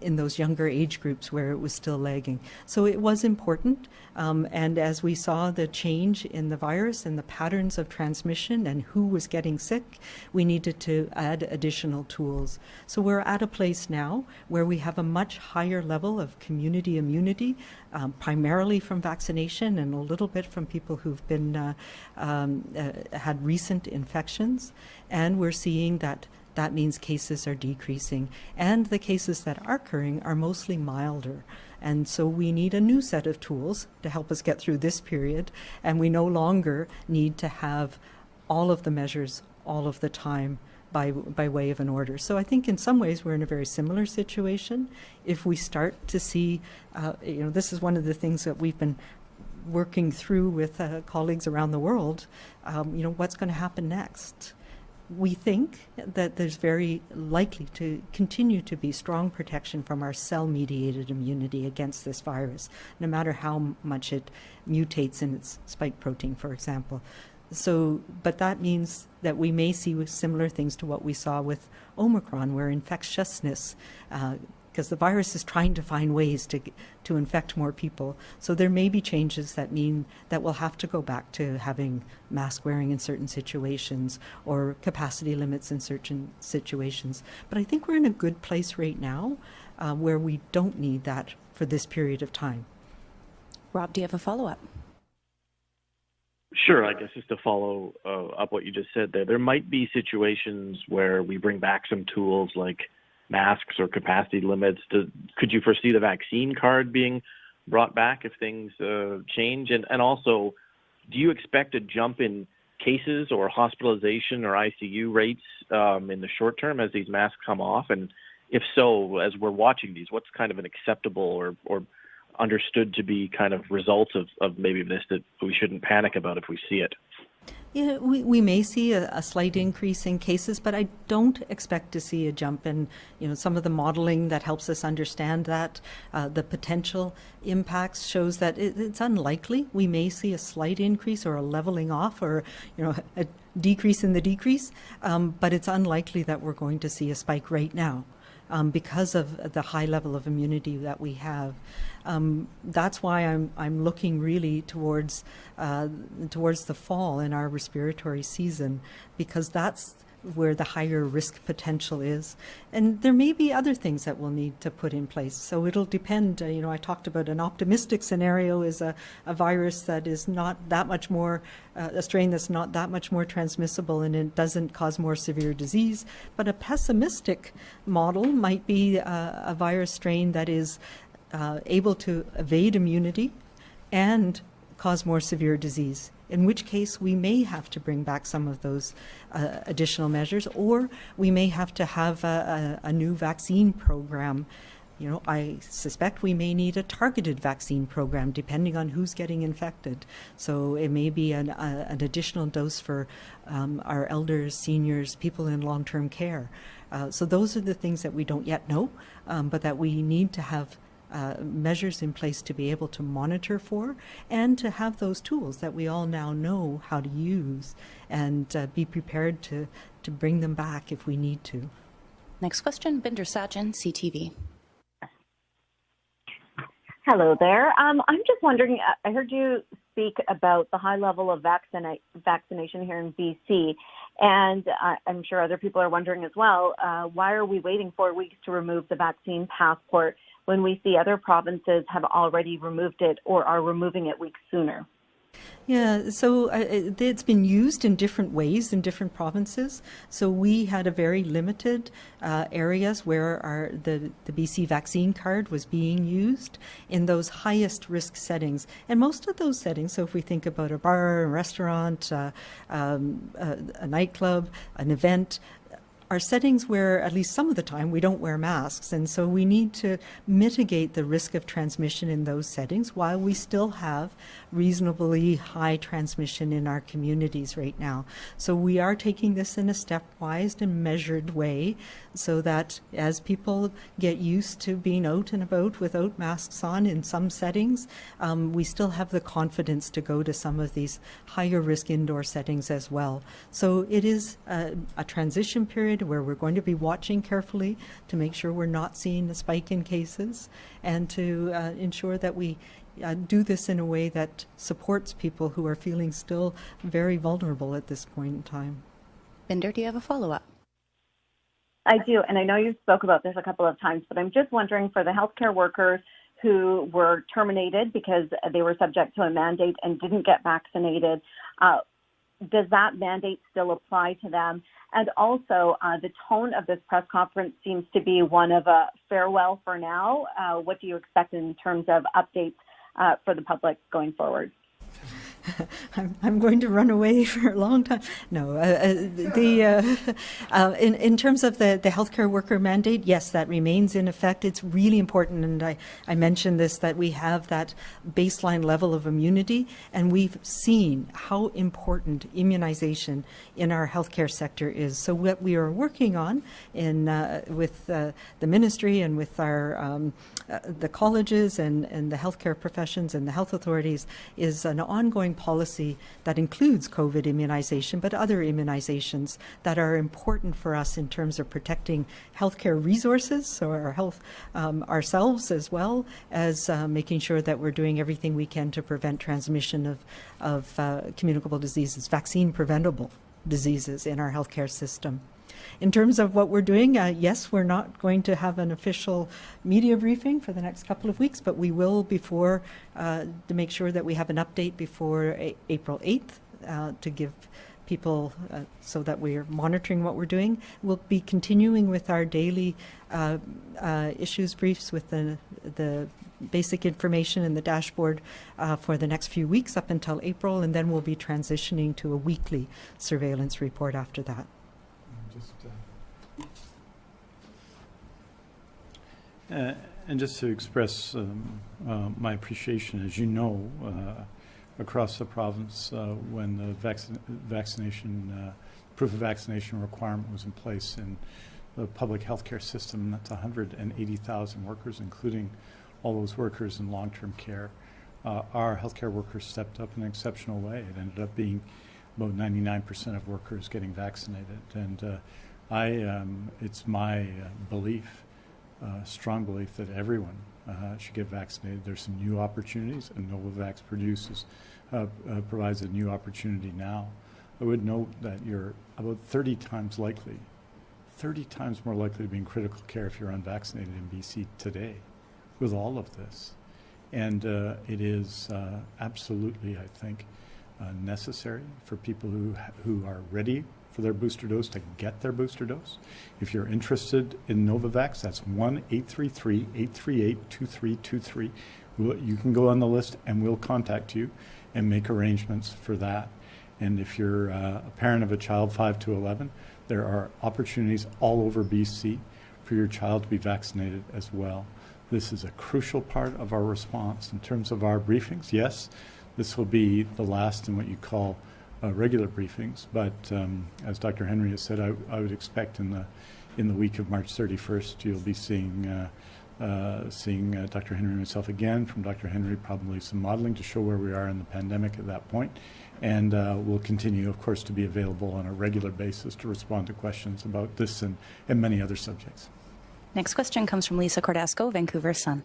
in those younger age groups where it was still lagging. So it was important, um, and as we saw the change in the virus and the patterns of transmission and who was getting sick, we needed to add additional tools. So we're at a place now where we have a much higher level of community immunity, um, primarily from vaccination and a little bit from people who've been uh, um, uh, had recent infections, and we're seeing that that means cases are decreasing. And the cases that are occurring are mostly milder. And so we need a new set of tools to help us get through this period. And we no longer need to have all of the measures all of the time by, by way of an order. So I think in some ways we're in a very similar situation. If we start to see, uh, you know, this is one of the things that we've been working through with uh, colleagues around the world, um, you know, what's going to happen next? We think that there's very likely to continue to be strong protection from our cell mediated immunity against this virus, no matter how much it mutates in its spike protein, for example. So, but that means that we may see similar things to what we saw with Omicron, where infectiousness uh, because the virus is trying to find ways to to infect more people. So there may be changes that mean that we'll have to go back to having mask wearing in certain situations or capacity limits in certain situations. But I think we're in a good place right now uh, where we don't need that for this period of time. Rob, do you have a follow up? Sure, I guess just to follow uh, up what you just said there, there might be situations where we bring back some tools like masks or capacity limits? Could you foresee the vaccine card being brought back if things uh, change? And, and also, do you expect a jump in cases or hospitalization or ICU rates um, in the short term as these masks come off? And if so, as we're watching these, what's kind of an acceptable or, or understood to be kind of result of, of maybe this that we shouldn't panic about if we see it? Yeah, we, we may see a, a, slight increase in cases, but I don't expect to see a jump in, you know, some of the modeling that helps us understand that. Uh, the potential impacts shows that it, it's unlikely. We may see a slight increase or a leveling off or, you know, a decrease in the decrease, um, but it's unlikely that we're going to see a spike right now um, because of the high level of immunity that we have. Um, that's why I'm I'm looking really towards uh, towards the fall in our respiratory season because that's where the higher risk potential is. And there may be other things that we'll need to put in place. So it'll depend. Uh, you know, I talked about an optimistic scenario is a, a virus that is not that much more, uh, a strain that's not that much more transmissible and it doesn't cause more severe disease. But a pessimistic model might be uh, a virus strain that is uh, able to evade immunity and cause more severe disease in which case we may have to bring back some of those uh, additional measures, or we may have to have a, a, a, new vaccine program. You know, I suspect we may need a targeted vaccine program depending on who's getting infected. So it may be an, a, an additional dose for um, our elders, seniors, people in long term care. Uh, so those are the things that we don't yet know, um, but that we need to have uh, measures in place to be able to monitor for and to have those tools that we all now know how to use and uh, be prepared to, to bring them back if we need to. Next question, Bhinder Sajan, CTV. Hello there. Um, I'm just wondering, I heard you speak about the high level of vaccina- vaccination here in BC, and uh, I'm sure other people are wondering as well, uh, why are we waiting four weeks to remove the vaccine passport when we see other provinces have already removed it or are removing it weeks sooner? Yeah, so uh, it's been used in different ways in different provinces. So we had a very limited uh, areas where our the, the BC vaccine card was being used in those highest risk settings. And most of those settings, so if we think about a bar, a restaurant, uh, um, a, a nightclub, an event, are settings where, at least some of the time, we don't wear masks. And so we need to mitigate the risk of transmission in those settings while we still have reasonably high transmission in our communities right now. So we are taking this in a stepwise and measured way so that as people get used to being out and about without masks on in some settings, um, we still have the confidence to go to some of these higher risk indoor settings as well. So it is a, a transition period period where we're going to be watching carefully to make sure we're not seeing a spike in cases and to uh, ensure that we uh, do this in a way that supports people who are feeling still very vulnerable at this point in time. Bhinder, do you have a follow up? I do, and I know you spoke about this a couple of times, but I'm just wondering for the healthcare workers who were terminated because they were subject to a mandate and didn't get vaccinated. Uh, does that mandate still apply to them? And also, uh, the tone of this press conference seems to be one of a farewell for now. Uh, what do you expect in terms of updates uh, for the public going forward? I'm, I'm going to run away for a long time. No, uh, uh, the uh, uh, in in terms of the the healthcare worker mandate, yes, that remains in effect. It's really important, and I I mentioned this that we have that baseline level of immunity, and we've seen how important immunization in our healthcare sector is. So what we are working on in uh, with uh, the ministry and with our um, the colleges and and the healthcare professions and the health authorities is an ongoing policy that includes COVID immunization, but other immunizations that are important for us in terms of protecting healthcare resources, so our health um, ourselves as well as uh, making sure that we're doing everything we can to prevent transmission of, of uh, communicable diseases, vaccine preventable diseases in our healthcare system. In terms of what we're doing, uh, yes, we're not going to have an official media briefing for the next couple of weeks, but we will before uh, to make sure that we have an update before a- April 8th uh, to give people uh, so that we're monitoring what we're doing. We'll be continuing with our daily uh, uh, issues briefs with the, the basic information in the dashboard uh, for the next few weeks up until April, and then we'll be transitioning to a weekly surveillance report after that. Just, uh, uh, and just to express um, uh, my appreciation, as you know, uh, across the province, uh, when the vaccin- vaccination uh, proof of vaccination requirement was in place in the public healthcare system, that's 180,000 workers, including all those workers in long-term care. our healthcare workers stepped up in an exceptional way. It ended up being about 99% of workers getting vaccinated. And uh, I, um, it's my uh, belief, uh, strong belief, that everyone uh, should get vaccinated. There's some new opportunities, and Novavax produces, uh, uh, provides a new opportunity now. I would note that you're about 30 times likely, 30 times more likely to be in critical care if you're unvaccinated in BC today with all of this. And it is absolutely, I think, uh, necessary for people who, who are ready for their booster dose to get their booster dose. If you're interested in Novavax, that's 1 833 838 2323. You can go on the list and we'll contact you and make arrangements for that. And if you're uh, a parent of a child 5 to 11, there are opportunities all over BC for your child to be vaccinated as well. This is a crucial part of our response in terms of our briefings. Yes, this will be the last in what you call uh, regular briefings, but um, as Dr. Henry has said, I, I, would expect in the in the week of March 31st, you'll be seeing uh, uh, seeing uh, Dr. Henry and myself again. From Dr. Henry, probably some modeling to show where we are in the pandemic at that point. And uh, we'll continue, of course, to be available on a regular basis to respond to questions about this and, and many other subjects. Next question comes from Lisa Cordasco, Vancouver Sun.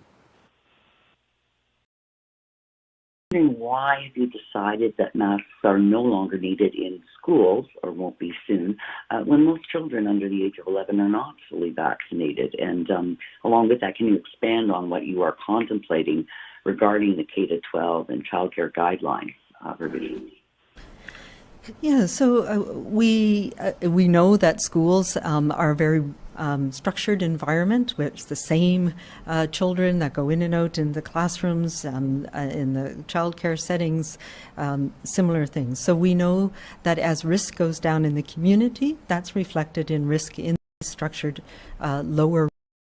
Why have you decided that masks are no longer needed in schools or won't be soon uh, when most children under the age of 11 are not fully vaccinated? And um, along with that, can you expand on what you are contemplating regarding the K to 12 and childcare guidelines uh, revision? Yeah, so uh, we uh, we know that schools um, are very um, structured environment where it's the same uh, children that go in and out in the classrooms, um, uh, in the childcare settings, um, similar things. So we know that as risk goes down in the community, that's reflected in risk in structured uh, lower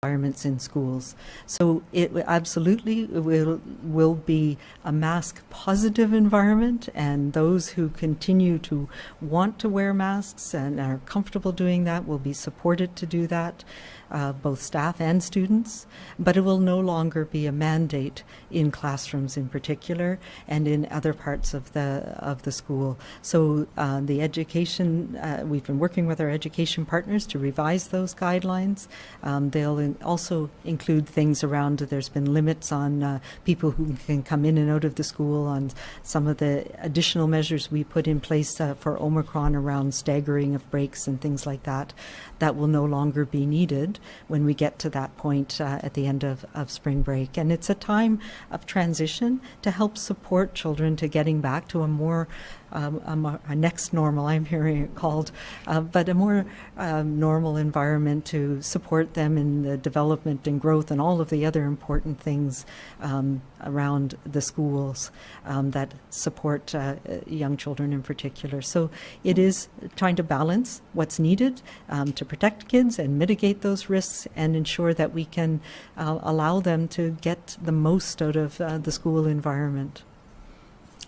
environments in schools. So it absolutely will will be a mask positive environment, and those who continue to want to wear masks and are comfortable doing that will be supported to do that uh, both staff and students, but it will no longer be a mandate in classrooms in particular and in other parts of the of the school. So uh, the education, uh, we've been working with our education partners to revise those guidelines. Um, they'll in also include things around, there's been limits on uh, people who can come in and out of the school, on some of the additional measures we put in place uh, for Omicron around staggering of breaks and things like that that will no longer be needed when we get to that point uh, at the end of, of spring break. And it's a time of transition to help support children to getting back to a more um, a, a, next normal, I'm hearing it called, uh, but a more um, normal environment to support them in the development and growth and all of the other important things um, around the schools um, that support uh, young children in particular. So it is trying to balance what's needed um, to protect kids and mitigate those risks and ensure that we can uh, allow them to get the most out of uh, the school environment.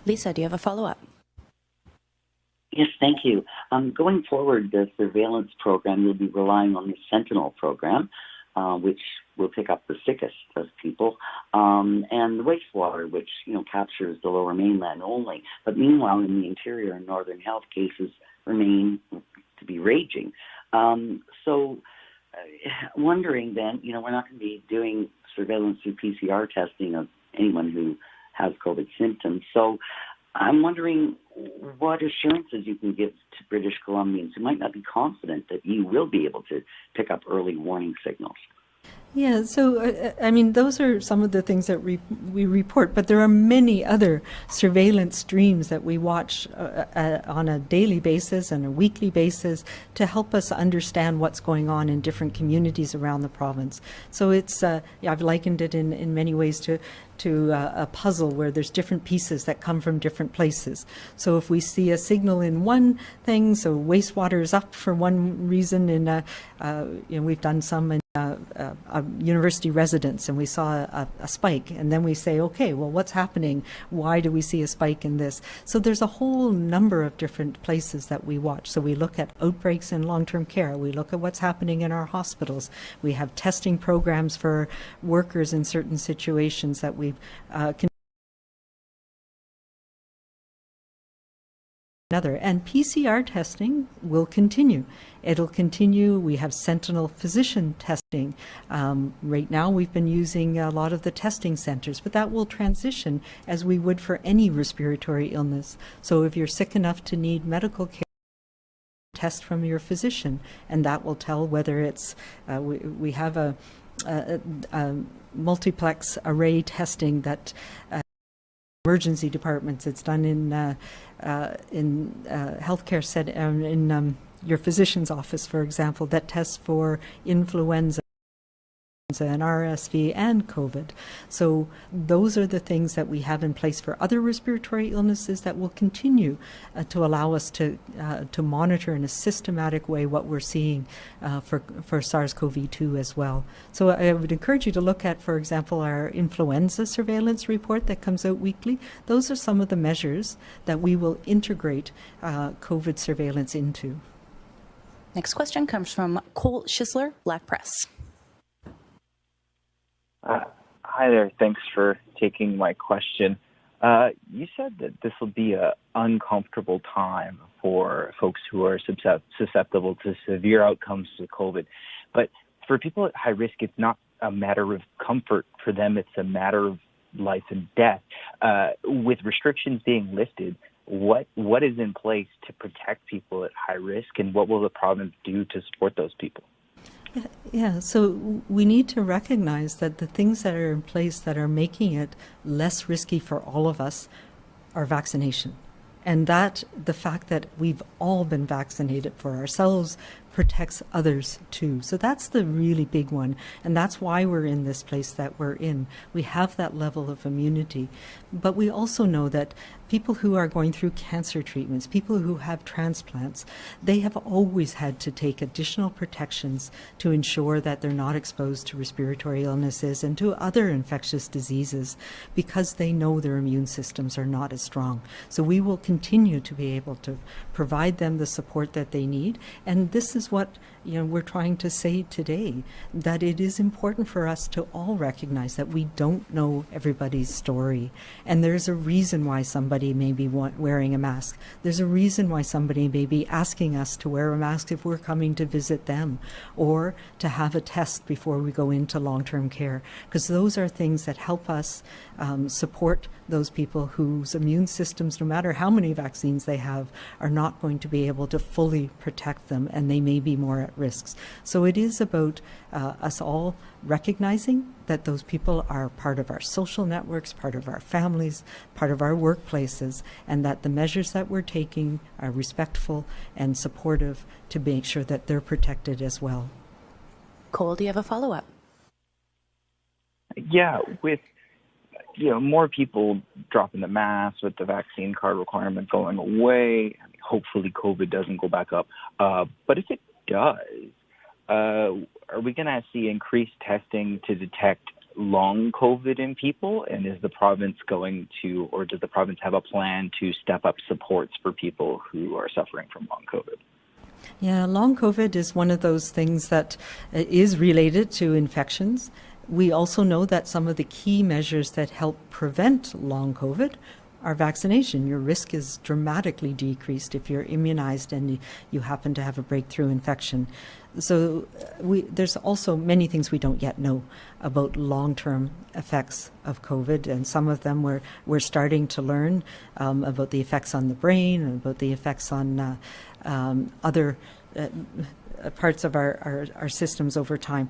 Lisa, do you have a follow up? Yes, thank you. Um, going forward, the surveillance program, you'll be relying on the Sentinel program, uh, which will pick up the sickest of people, um, and the wastewater, which you know captures the Lower Mainland only. But meanwhile, in the interior and northern health cases remain to be raging. Um, so, uh, wondering then, you know, we're not going to be doing surveillance through PCR testing of anyone who has COVID symptoms. So, I'm wondering what assurances you can give to British Columbians who might not be confident that you will be able to pick up early warning signals. Yeah, so uh, I mean, those are some of the things that we, we report, but there are many other surveillance streams that we watch uh, uh, on a daily basis and a weekly basis to help us understand what's going on in different communities around the province. So it's, uh, yeah, I've likened it in, in many ways to to uh, a puzzle where there's different pieces that come from different places. So if we see a signal in one thing, so wastewater is up for one reason, in a, uh, you know, we've done some in university residence and we saw a, a, spike and then we say okay well what's happening? Why do we see a spike in this? So there's a whole number of different places that we watch. So we look at outbreaks in long-term care. We look at what's happening in our hospitals. We have testing programs for workers in certain situations that we uh, another. And PCR testing will continue. It'll continue. We have sentinel physician testing. Um, right now, we've been using a lot of the testing centers, but that will transition as we would for any respiratory illness. So if you're sick enough to need medical care, test from your physician, and that will tell whether it's, uh, we, we have a, a, a, multiplex array testing that uh, emergency departments. It's done in uh, uh, in uh, healthcare set um, in um, your physician's office, for example, that tests for influenza and RSV and COVID. So those are the things that we have in place for other respiratory illnesses that will continue uh, to allow us to uh, to monitor in a systematic way what we're seeing uh, for for SARS-CoV-2 as well. So I would encourage you to look at, for example, our influenza surveillance report that comes out weekly. Those are some of the measures that we will integrate uh, COVID surveillance into. Next question comes from Cole Schisler, Black Press. Uh, hi there. Thanks for taking my question. Uh, you said that this will be an uncomfortable time for folks who are susceptible to severe outcomes to COVID. But for people at high risk, it's not a matter of comfort for them, it's a matter of life and death. Uh, with restrictions being lifted, what what is in place to protect people at high risk, and what will the province do to support those people? Yeah, so we need to recognize that the things that are in place that are making it less risky for all of us are vaccination. And that the fact that we've all been vaccinated for ourselves, protects others too. So that's the really big one. And that's why we're in this place that we're in. We have that level of immunity. But we also know that people who are going through cancer treatments, people who have transplants, they have always had to take additional protections to ensure that they're not exposed to respiratory illnesses and to other infectious diseases because they know their immune systems are not as strong. So we will continue to be able to provide them the support that they need. And this is what you know we're trying to say today that it is important for us to all recognize that we don't know everybody's story. And there's a reason why somebody may be wearing a mask. There's a reason why somebody may be asking us to wear a mask if we're coming to visit them or to have a test before we go into long-term care. Because those are things that help us um, support those people whose immune systems no matter how many vaccines they have are not going to be able to fully protect them and they may be more at risks. So it is about uh, us all recognizing that those people are part of our social networks, part of our families, part of our workplaces, and that the measures that we're taking are respectful and supportive to make sure that they're protected as well. Cole, do you have a follow up? Yeah, with you know more people dropping the mask, with the vaccine card requirement going away, hopefully COVID doesn't go back up. Uh, but if it does, uh, are we going to see increased testing to detect long COVID in people? And is the province going to, or does the province have a plan to step up supports for people who are suffering from long COVID? Yeah, long COVID is one of those things that uh, related to infections. We also know that some of the key measures that help prevent long COVID are vaccination. Your risk is dramatically decreased if you're immunized and you happen to have a breakthrough infection. So uh, we, there's also many things we don't yet know about long-term effects of COVID, and some of them we're we're starting to learn um, about the effects on the brain about the effects on uh, um, other uh, parts of our, our, our systems over time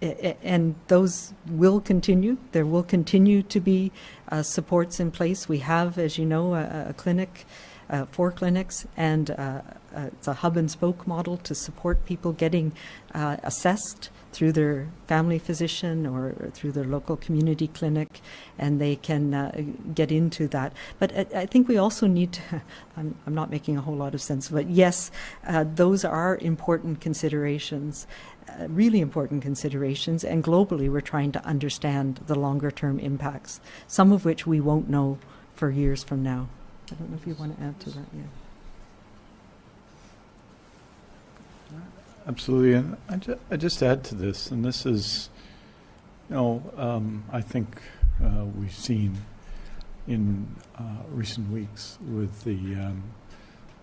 and those will continue. There will continue to be uh, supports in place. We have, as you know, a, a clinic, uh, four clinics, and uh, uh it's a hub and spoke model to support people getting uh, assessed through their family physician or through their local community clinic, and they can uh, get into that. But I, I, think we also need to, I'm, I'm, not making a whole lot of sense, but yes, those are important considerations really important considerations, and globally we're trying to understand the longer term impacts, some of which we won't know for years from now. I don't know if you want to add to that, yeah. Absolutely, and I, ju I just add to this, and this is, you know, um, I think uh, we've seen in uh, recent weeks with the um,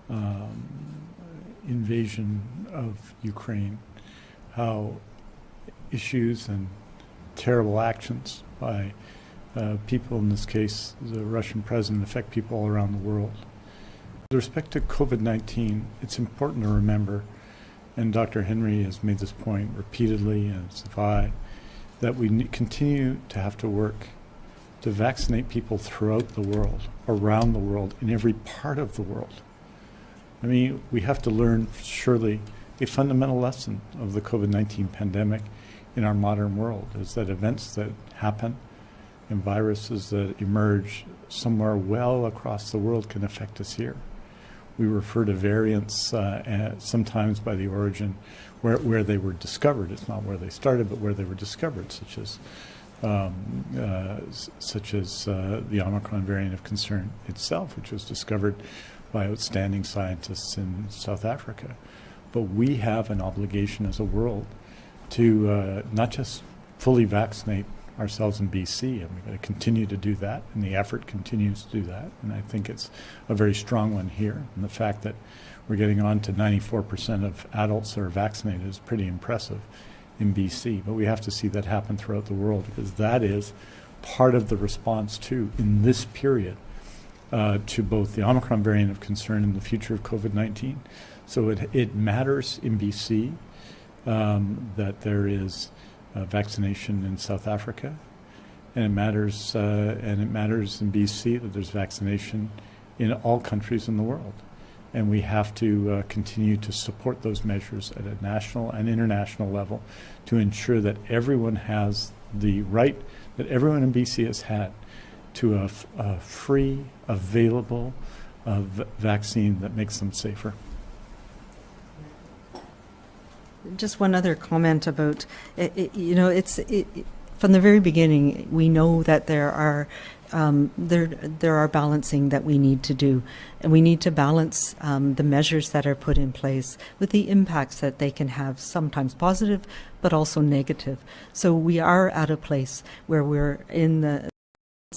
um, invasion of Ukraine how issues and terrible actions by uh, people, in this case the Russian president, affect people all around the world. With respect to COVID-19, it's important to remember, and Dr. Henry has made this point repeatedly, and so have I, that we continue to have to work to vaccinate people throughout the world, around the world, in every part of the world. I mean, we have to learn, surely, a fundamental lesson of the COVID-19 pandemic in our modern world is that events that happen and viruses that emerge somewhere well across the world can affect us here. We refer to variants uh, sometimes by the origin where, where they were discovered. It's not where they started, but where they were discovered, such as um, uh, such as uh, the Omicron variant of concern itself, which was discovered by outstanding scientists in South Africa. But we have an obligation as a world to uh, not just fully vaccinate ourselves in BC, and we're going to continue to do that, and the effort continues to do that. And I think it's a very strong one here. And the fact that we're getting on to 94% of adults that are vaccinated is pretty impressive in BC. But we have to see that happen throughout the world because that is part of the response, too, in this period uh, to both the Omicron variant of concern and the future of COVID 19. So it, it matters in BC um, that there is uh, vaccination in South Africa, and it matters uh, and it matters in BC that there's vaccination in all countries in the world, and we have to uh, continue to support those measures at a national and international level to ensure that everyone has the right that everyone in BC has had to a, free, available uh, vaccine that makes them safer. Just one other comment about, you know, it's it, from the very beginning. We know that there are um, there there are balancing that we need to do, and we need to balance um, the measures that are put in place with the impacts that they can have, sometimes positive, but also negative. So we are at a place where we're in the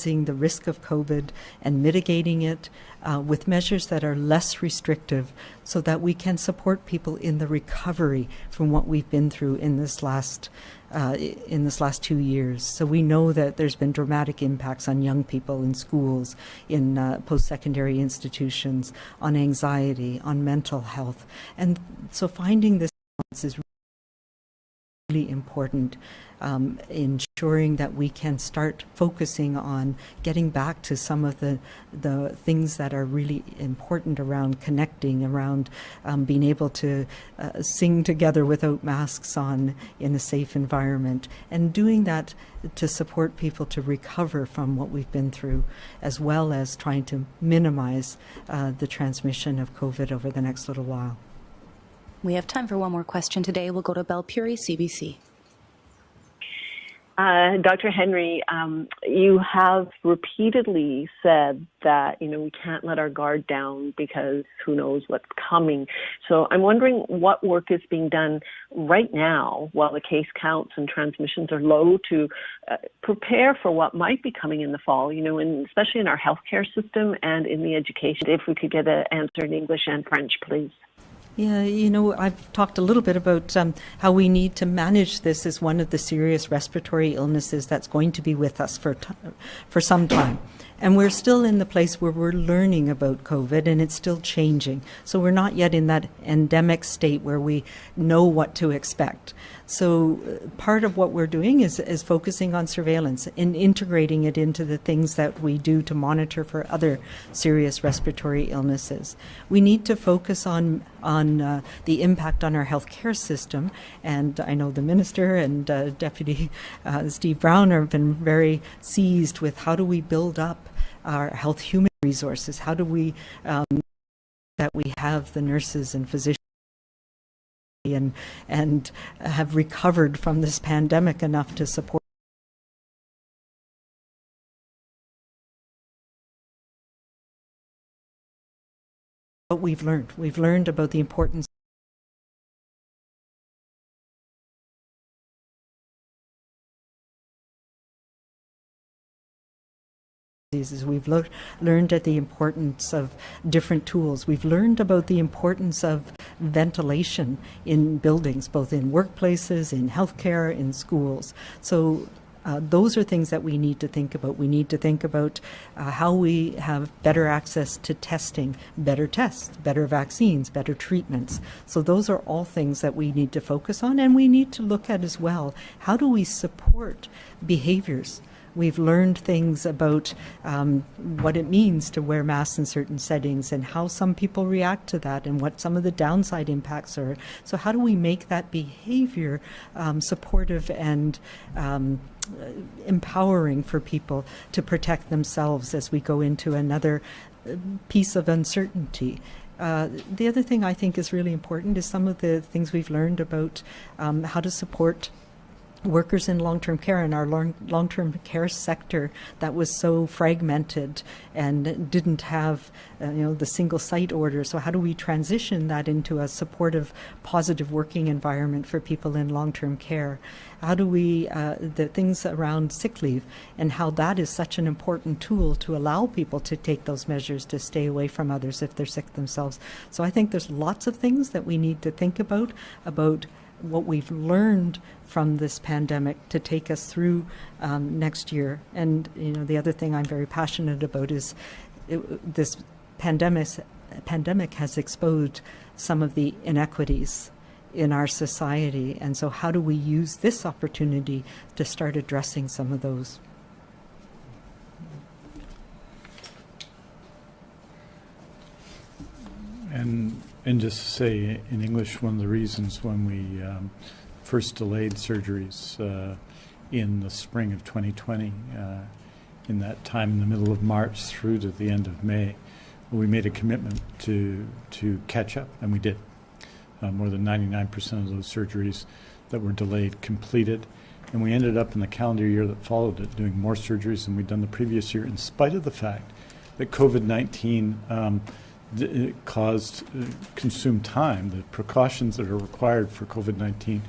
the risk of COVID and mitigating it uh, with measures that are less restrictive so that we can support people in the recovery from what we've been through in this last uh, in this last two years. So we know that there's been dramatic impacts on young people in schools, in uh, post-secondary institutions, on anxiety, on mental health. And so finding this is really important um, ensuring that we can start focusing on getting back to some of the the things that are really important around connecting, around um, being able to uh, sing together without masks on in a safe environment, and doing that to support people to recover from what we've been through, as well as trying to minimize uh, the transmission of COVID over the next little while. We have time for one more question today. We'll go to Belle Puri, CBC. Uh, Dr. Henry, um, you have repeatedly said that you know we can't let our guard down because who knows what's coming. So I'm wondering what work is being done right now while the case counts and transmissions are low to uh, prepare for what might be coming in the fall. You know, and especially in our healthcare system and in the education. If we could get an answer in English and French, please. Yeah, you know, I've talked a little bit about um, how we need to manage this as one of the serious respiratory illnesses that's going to be with us for for some time. And we're still in the place where we're learning about COVID and it's still changing. So we're not yet in that endemic state where we know what to expect. So uh, part of what we're doing is, is focusing on surveillance and integrating it into the things that we do to monitor for other serious respiratory illnesses. We need to focus on on uh, the impact on our healthcare system, and I know the minister and uh, Deputy uh, Steve Brown have been very seized with how do we build up our health human resources? How do we um, that we have the nurses and physicians and and have recovered from this pandemic enough to support what we've learned. We've learned about the importance is we've lo- learned at the importance of different tools. We've learned about the importance of ventilation in buildings, both in workplaces, in healthcare, in schools. So uh, those are things that we need to think about. We need to think about uh, how we have better access to testing, better tests, better vaccines, better treatments. So those are all things that we need to focus on, and we need to look at as well. How do we support behaviors We've learned things about um, what it means to wear masks in certain settings and how some people react to that and what some of the downside impacts are. So, how do we make that behavior um, supportive and um, empowering for people to protect themselves as we go into another uh, piece of uncertainty? Uh, the other thing I think is really important is some of the things we've learned about um, how to support workers in long-term care in our long, long-term care sector that was so fragmented and didn't have uh, you know the single site order. So how do we transition that into a supportive positive working environment for people in long-term care? How do we uh, the things around sick leave and how that is such an important tool to allow people to take those measures to stay away from others if they're sick themselves? So i think there's lots of things that we need to think about about what we've learned from this pandemic to take us through um, next year. And you know, the other thing I'm very passionate about is it, this pandemic. Pandemic has exposed some of the inequities in our society, and so how do we use this opportunity to start addressing some of those? And and just to say in English, one of the reasons when we um, first delayed surgeries uh, in the spring of 2020, uh, in that time in the middle of March through to the end of May, we made a commitment to to catch up, and we did. Uh, more than 99% of those surgeries that were delayed completed, and we ended up in the calendar year that followed it doing more surgeries than we'd done the previous year, in spite of the fact that COVID-19 um, caused uh, consumed time. The precautions that are required for COVID-19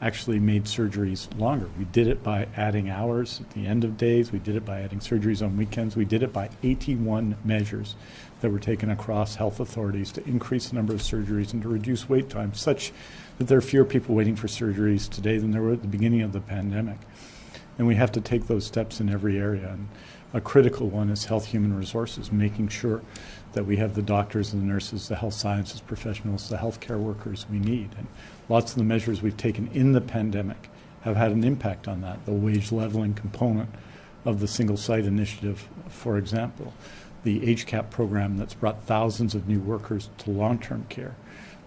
actually made surgeries longer. We did it by adding hours at the end of days. We did it by adding surgeries on weekends. We did it by 81 measures that were taken across health authorities to increase the number of surgeries and to reduce wait times such that there are fewer people waiting for surgeries today than there were at the beginning of the pandemic. And we have to take those steps in every area. And a critical one is health human resources, making sure that we have the doctors and the nurses, the health sciences professionals, the healthcare workers we need. And lots of the measures we've taken in the pandemic have had an impact on that. The wage leveling component of the single site initiative, for example, the HCAP program that's brought thousands of new workers to long term care,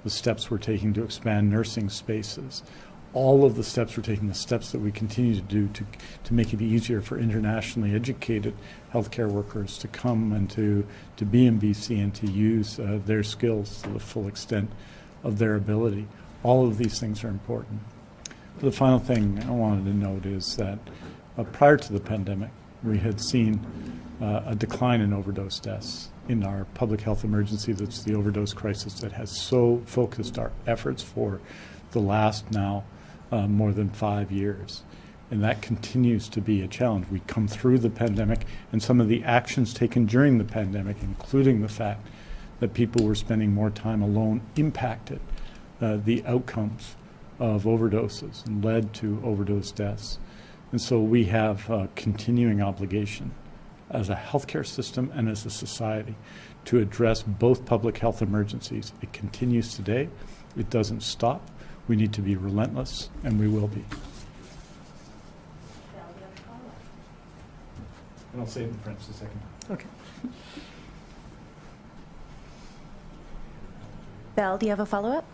the steps we're taking to expand nursing spaces, all of the steps we're taking, the steps that we continue to do to, to make it easier for internationally educated healthcare workers to come and to, to be in BC and to use uh, their skills to the full extent of their ability. All of these things are important. The final thing I wanted to note is that uh, prior to the pandemic, we had seen uh, a decline in overdose deaths in our public health emergency that's the overdose crisis that has so focused our efforts for the last now uh, more than five years. And that continues to be a challenge. We come through the pandemic, and some of the actions taken during the pandemic, including the fact that people were spending more time alone, impacted uh, the outcomes of overdoses and led to overdose deaths. And so we have a continuing obligation as a healthcare system and as a society to address both public health emergencies. It continues today. It doesn't stop. We need to be relentless, and we will be. And I'll say it in French the second time. Okay. Belle, do you have a follow up?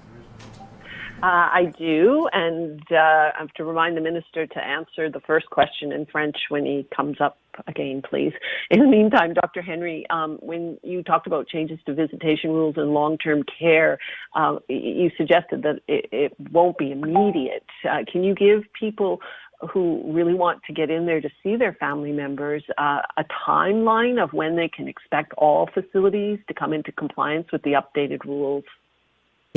Uh, I do, and uh, I have to remind the minister to answer the first question in French when he comes up again, please. In the meantime, Dr. Henry, um, when you talked about changes to visitation rules in long-term care, uh, you suggested that it, it, won't be immediate. Uh, can you give people who really want to get in there to see their family members uh, a timeline of when they can expect all facilities to come into compliance with the updated rules?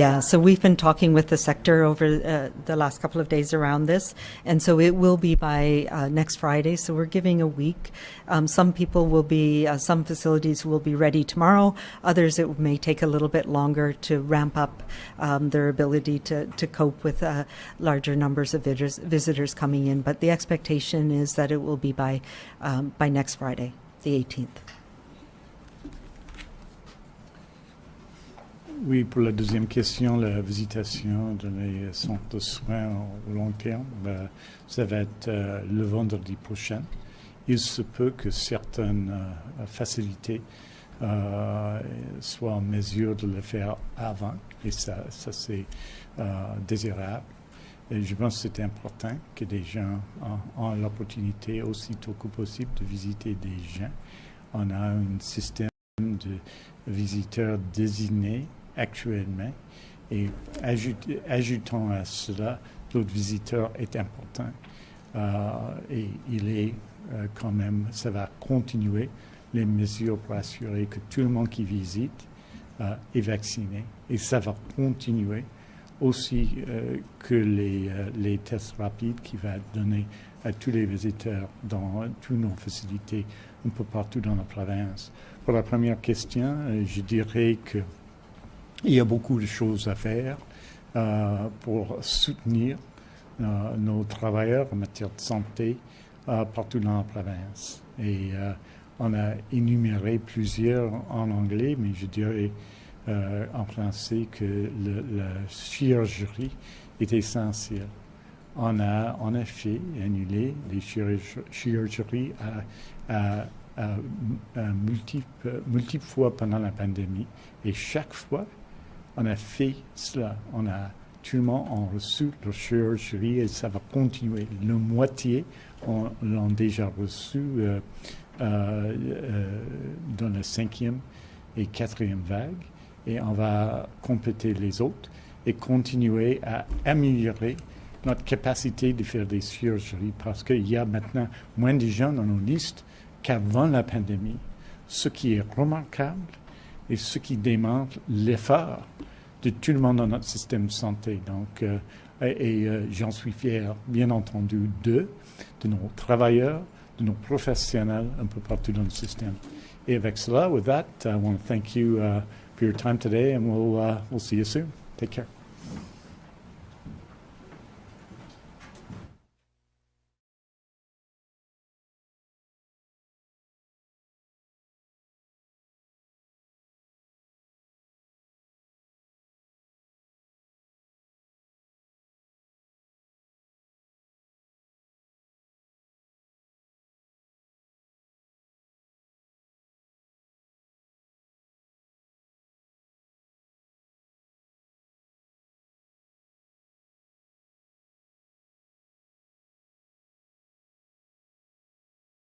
Yeah, so we've been talking with the sector over uh, the last couple of days around this, and so it will be by uh, next Friday. So we're giving a week. Um, some people will be, uh, some facilities will be ready tomorrow. Others, it may take a little bit longer to ramp up um, their ability to, to cope with uh, larger numbers of visitors, visitors coming in. But the expectation is that it will be by um, by next Friday, the 18th. Oui, pour la deuxième question, la visitation de les centres de soins au long terme, ben, ça va être euh, le vendredi prochain. Il se peut que certaines euh, facilités euh, soient en mesure de le faire avant, et ça, ça c'est désirable. Et je pense que c'est important que des gens ont, l'opportunité aussitôt que possible de visiter des gens. On a un système de visiteurs désignés actuellement. Et ajoutons à cela, l'autre visiteur est important. et il est quand même, ça va continuer les mesures pour assurer que tout le monde qui visite est vacciné. Et ça va continuer aussi que les, les tests rapides qui va donner à tous les visiteurs dans toutes nos facilités un peu partout dans la province. Pour la première question, je dirais qu'il y a beaucoup de choses à faire euh, pour soutenir euh, nos travailleurs en matière de santé euh, partout dans la province. Et on a énuméré plusieurs en anglais, mais je dirais en français que la chirurgie est essentielle on a en effet annulé les chirurgies à, multiples, multiples fois pendant la pandémie. Et chaque fois, on a fait cela. On a tout le monde reçu leur chirurgie et ça va continuer. La moitié l'ont déjà reçu euh, euh, euh, dans la cinquième et quatrième vague. Et on va compléter les autres et continuer à améliorer notre capacité de faire des chirurgies parce qu'il y a maintenant moins de gens dans nos listes qu'avant la pandémie, ce qui est remarquable et ce qui démontre l'effort de tout le monde dans notre système de santé. Donc, euh, et, euh, j'en suis fier, bien entendu, d'eux, de nos travailleurs, de nos professionnels un peu partout dans le système. Et avec cela, with that, I want to thank you uh, for your time today and we'll, uh, we'll see you soon. Take care.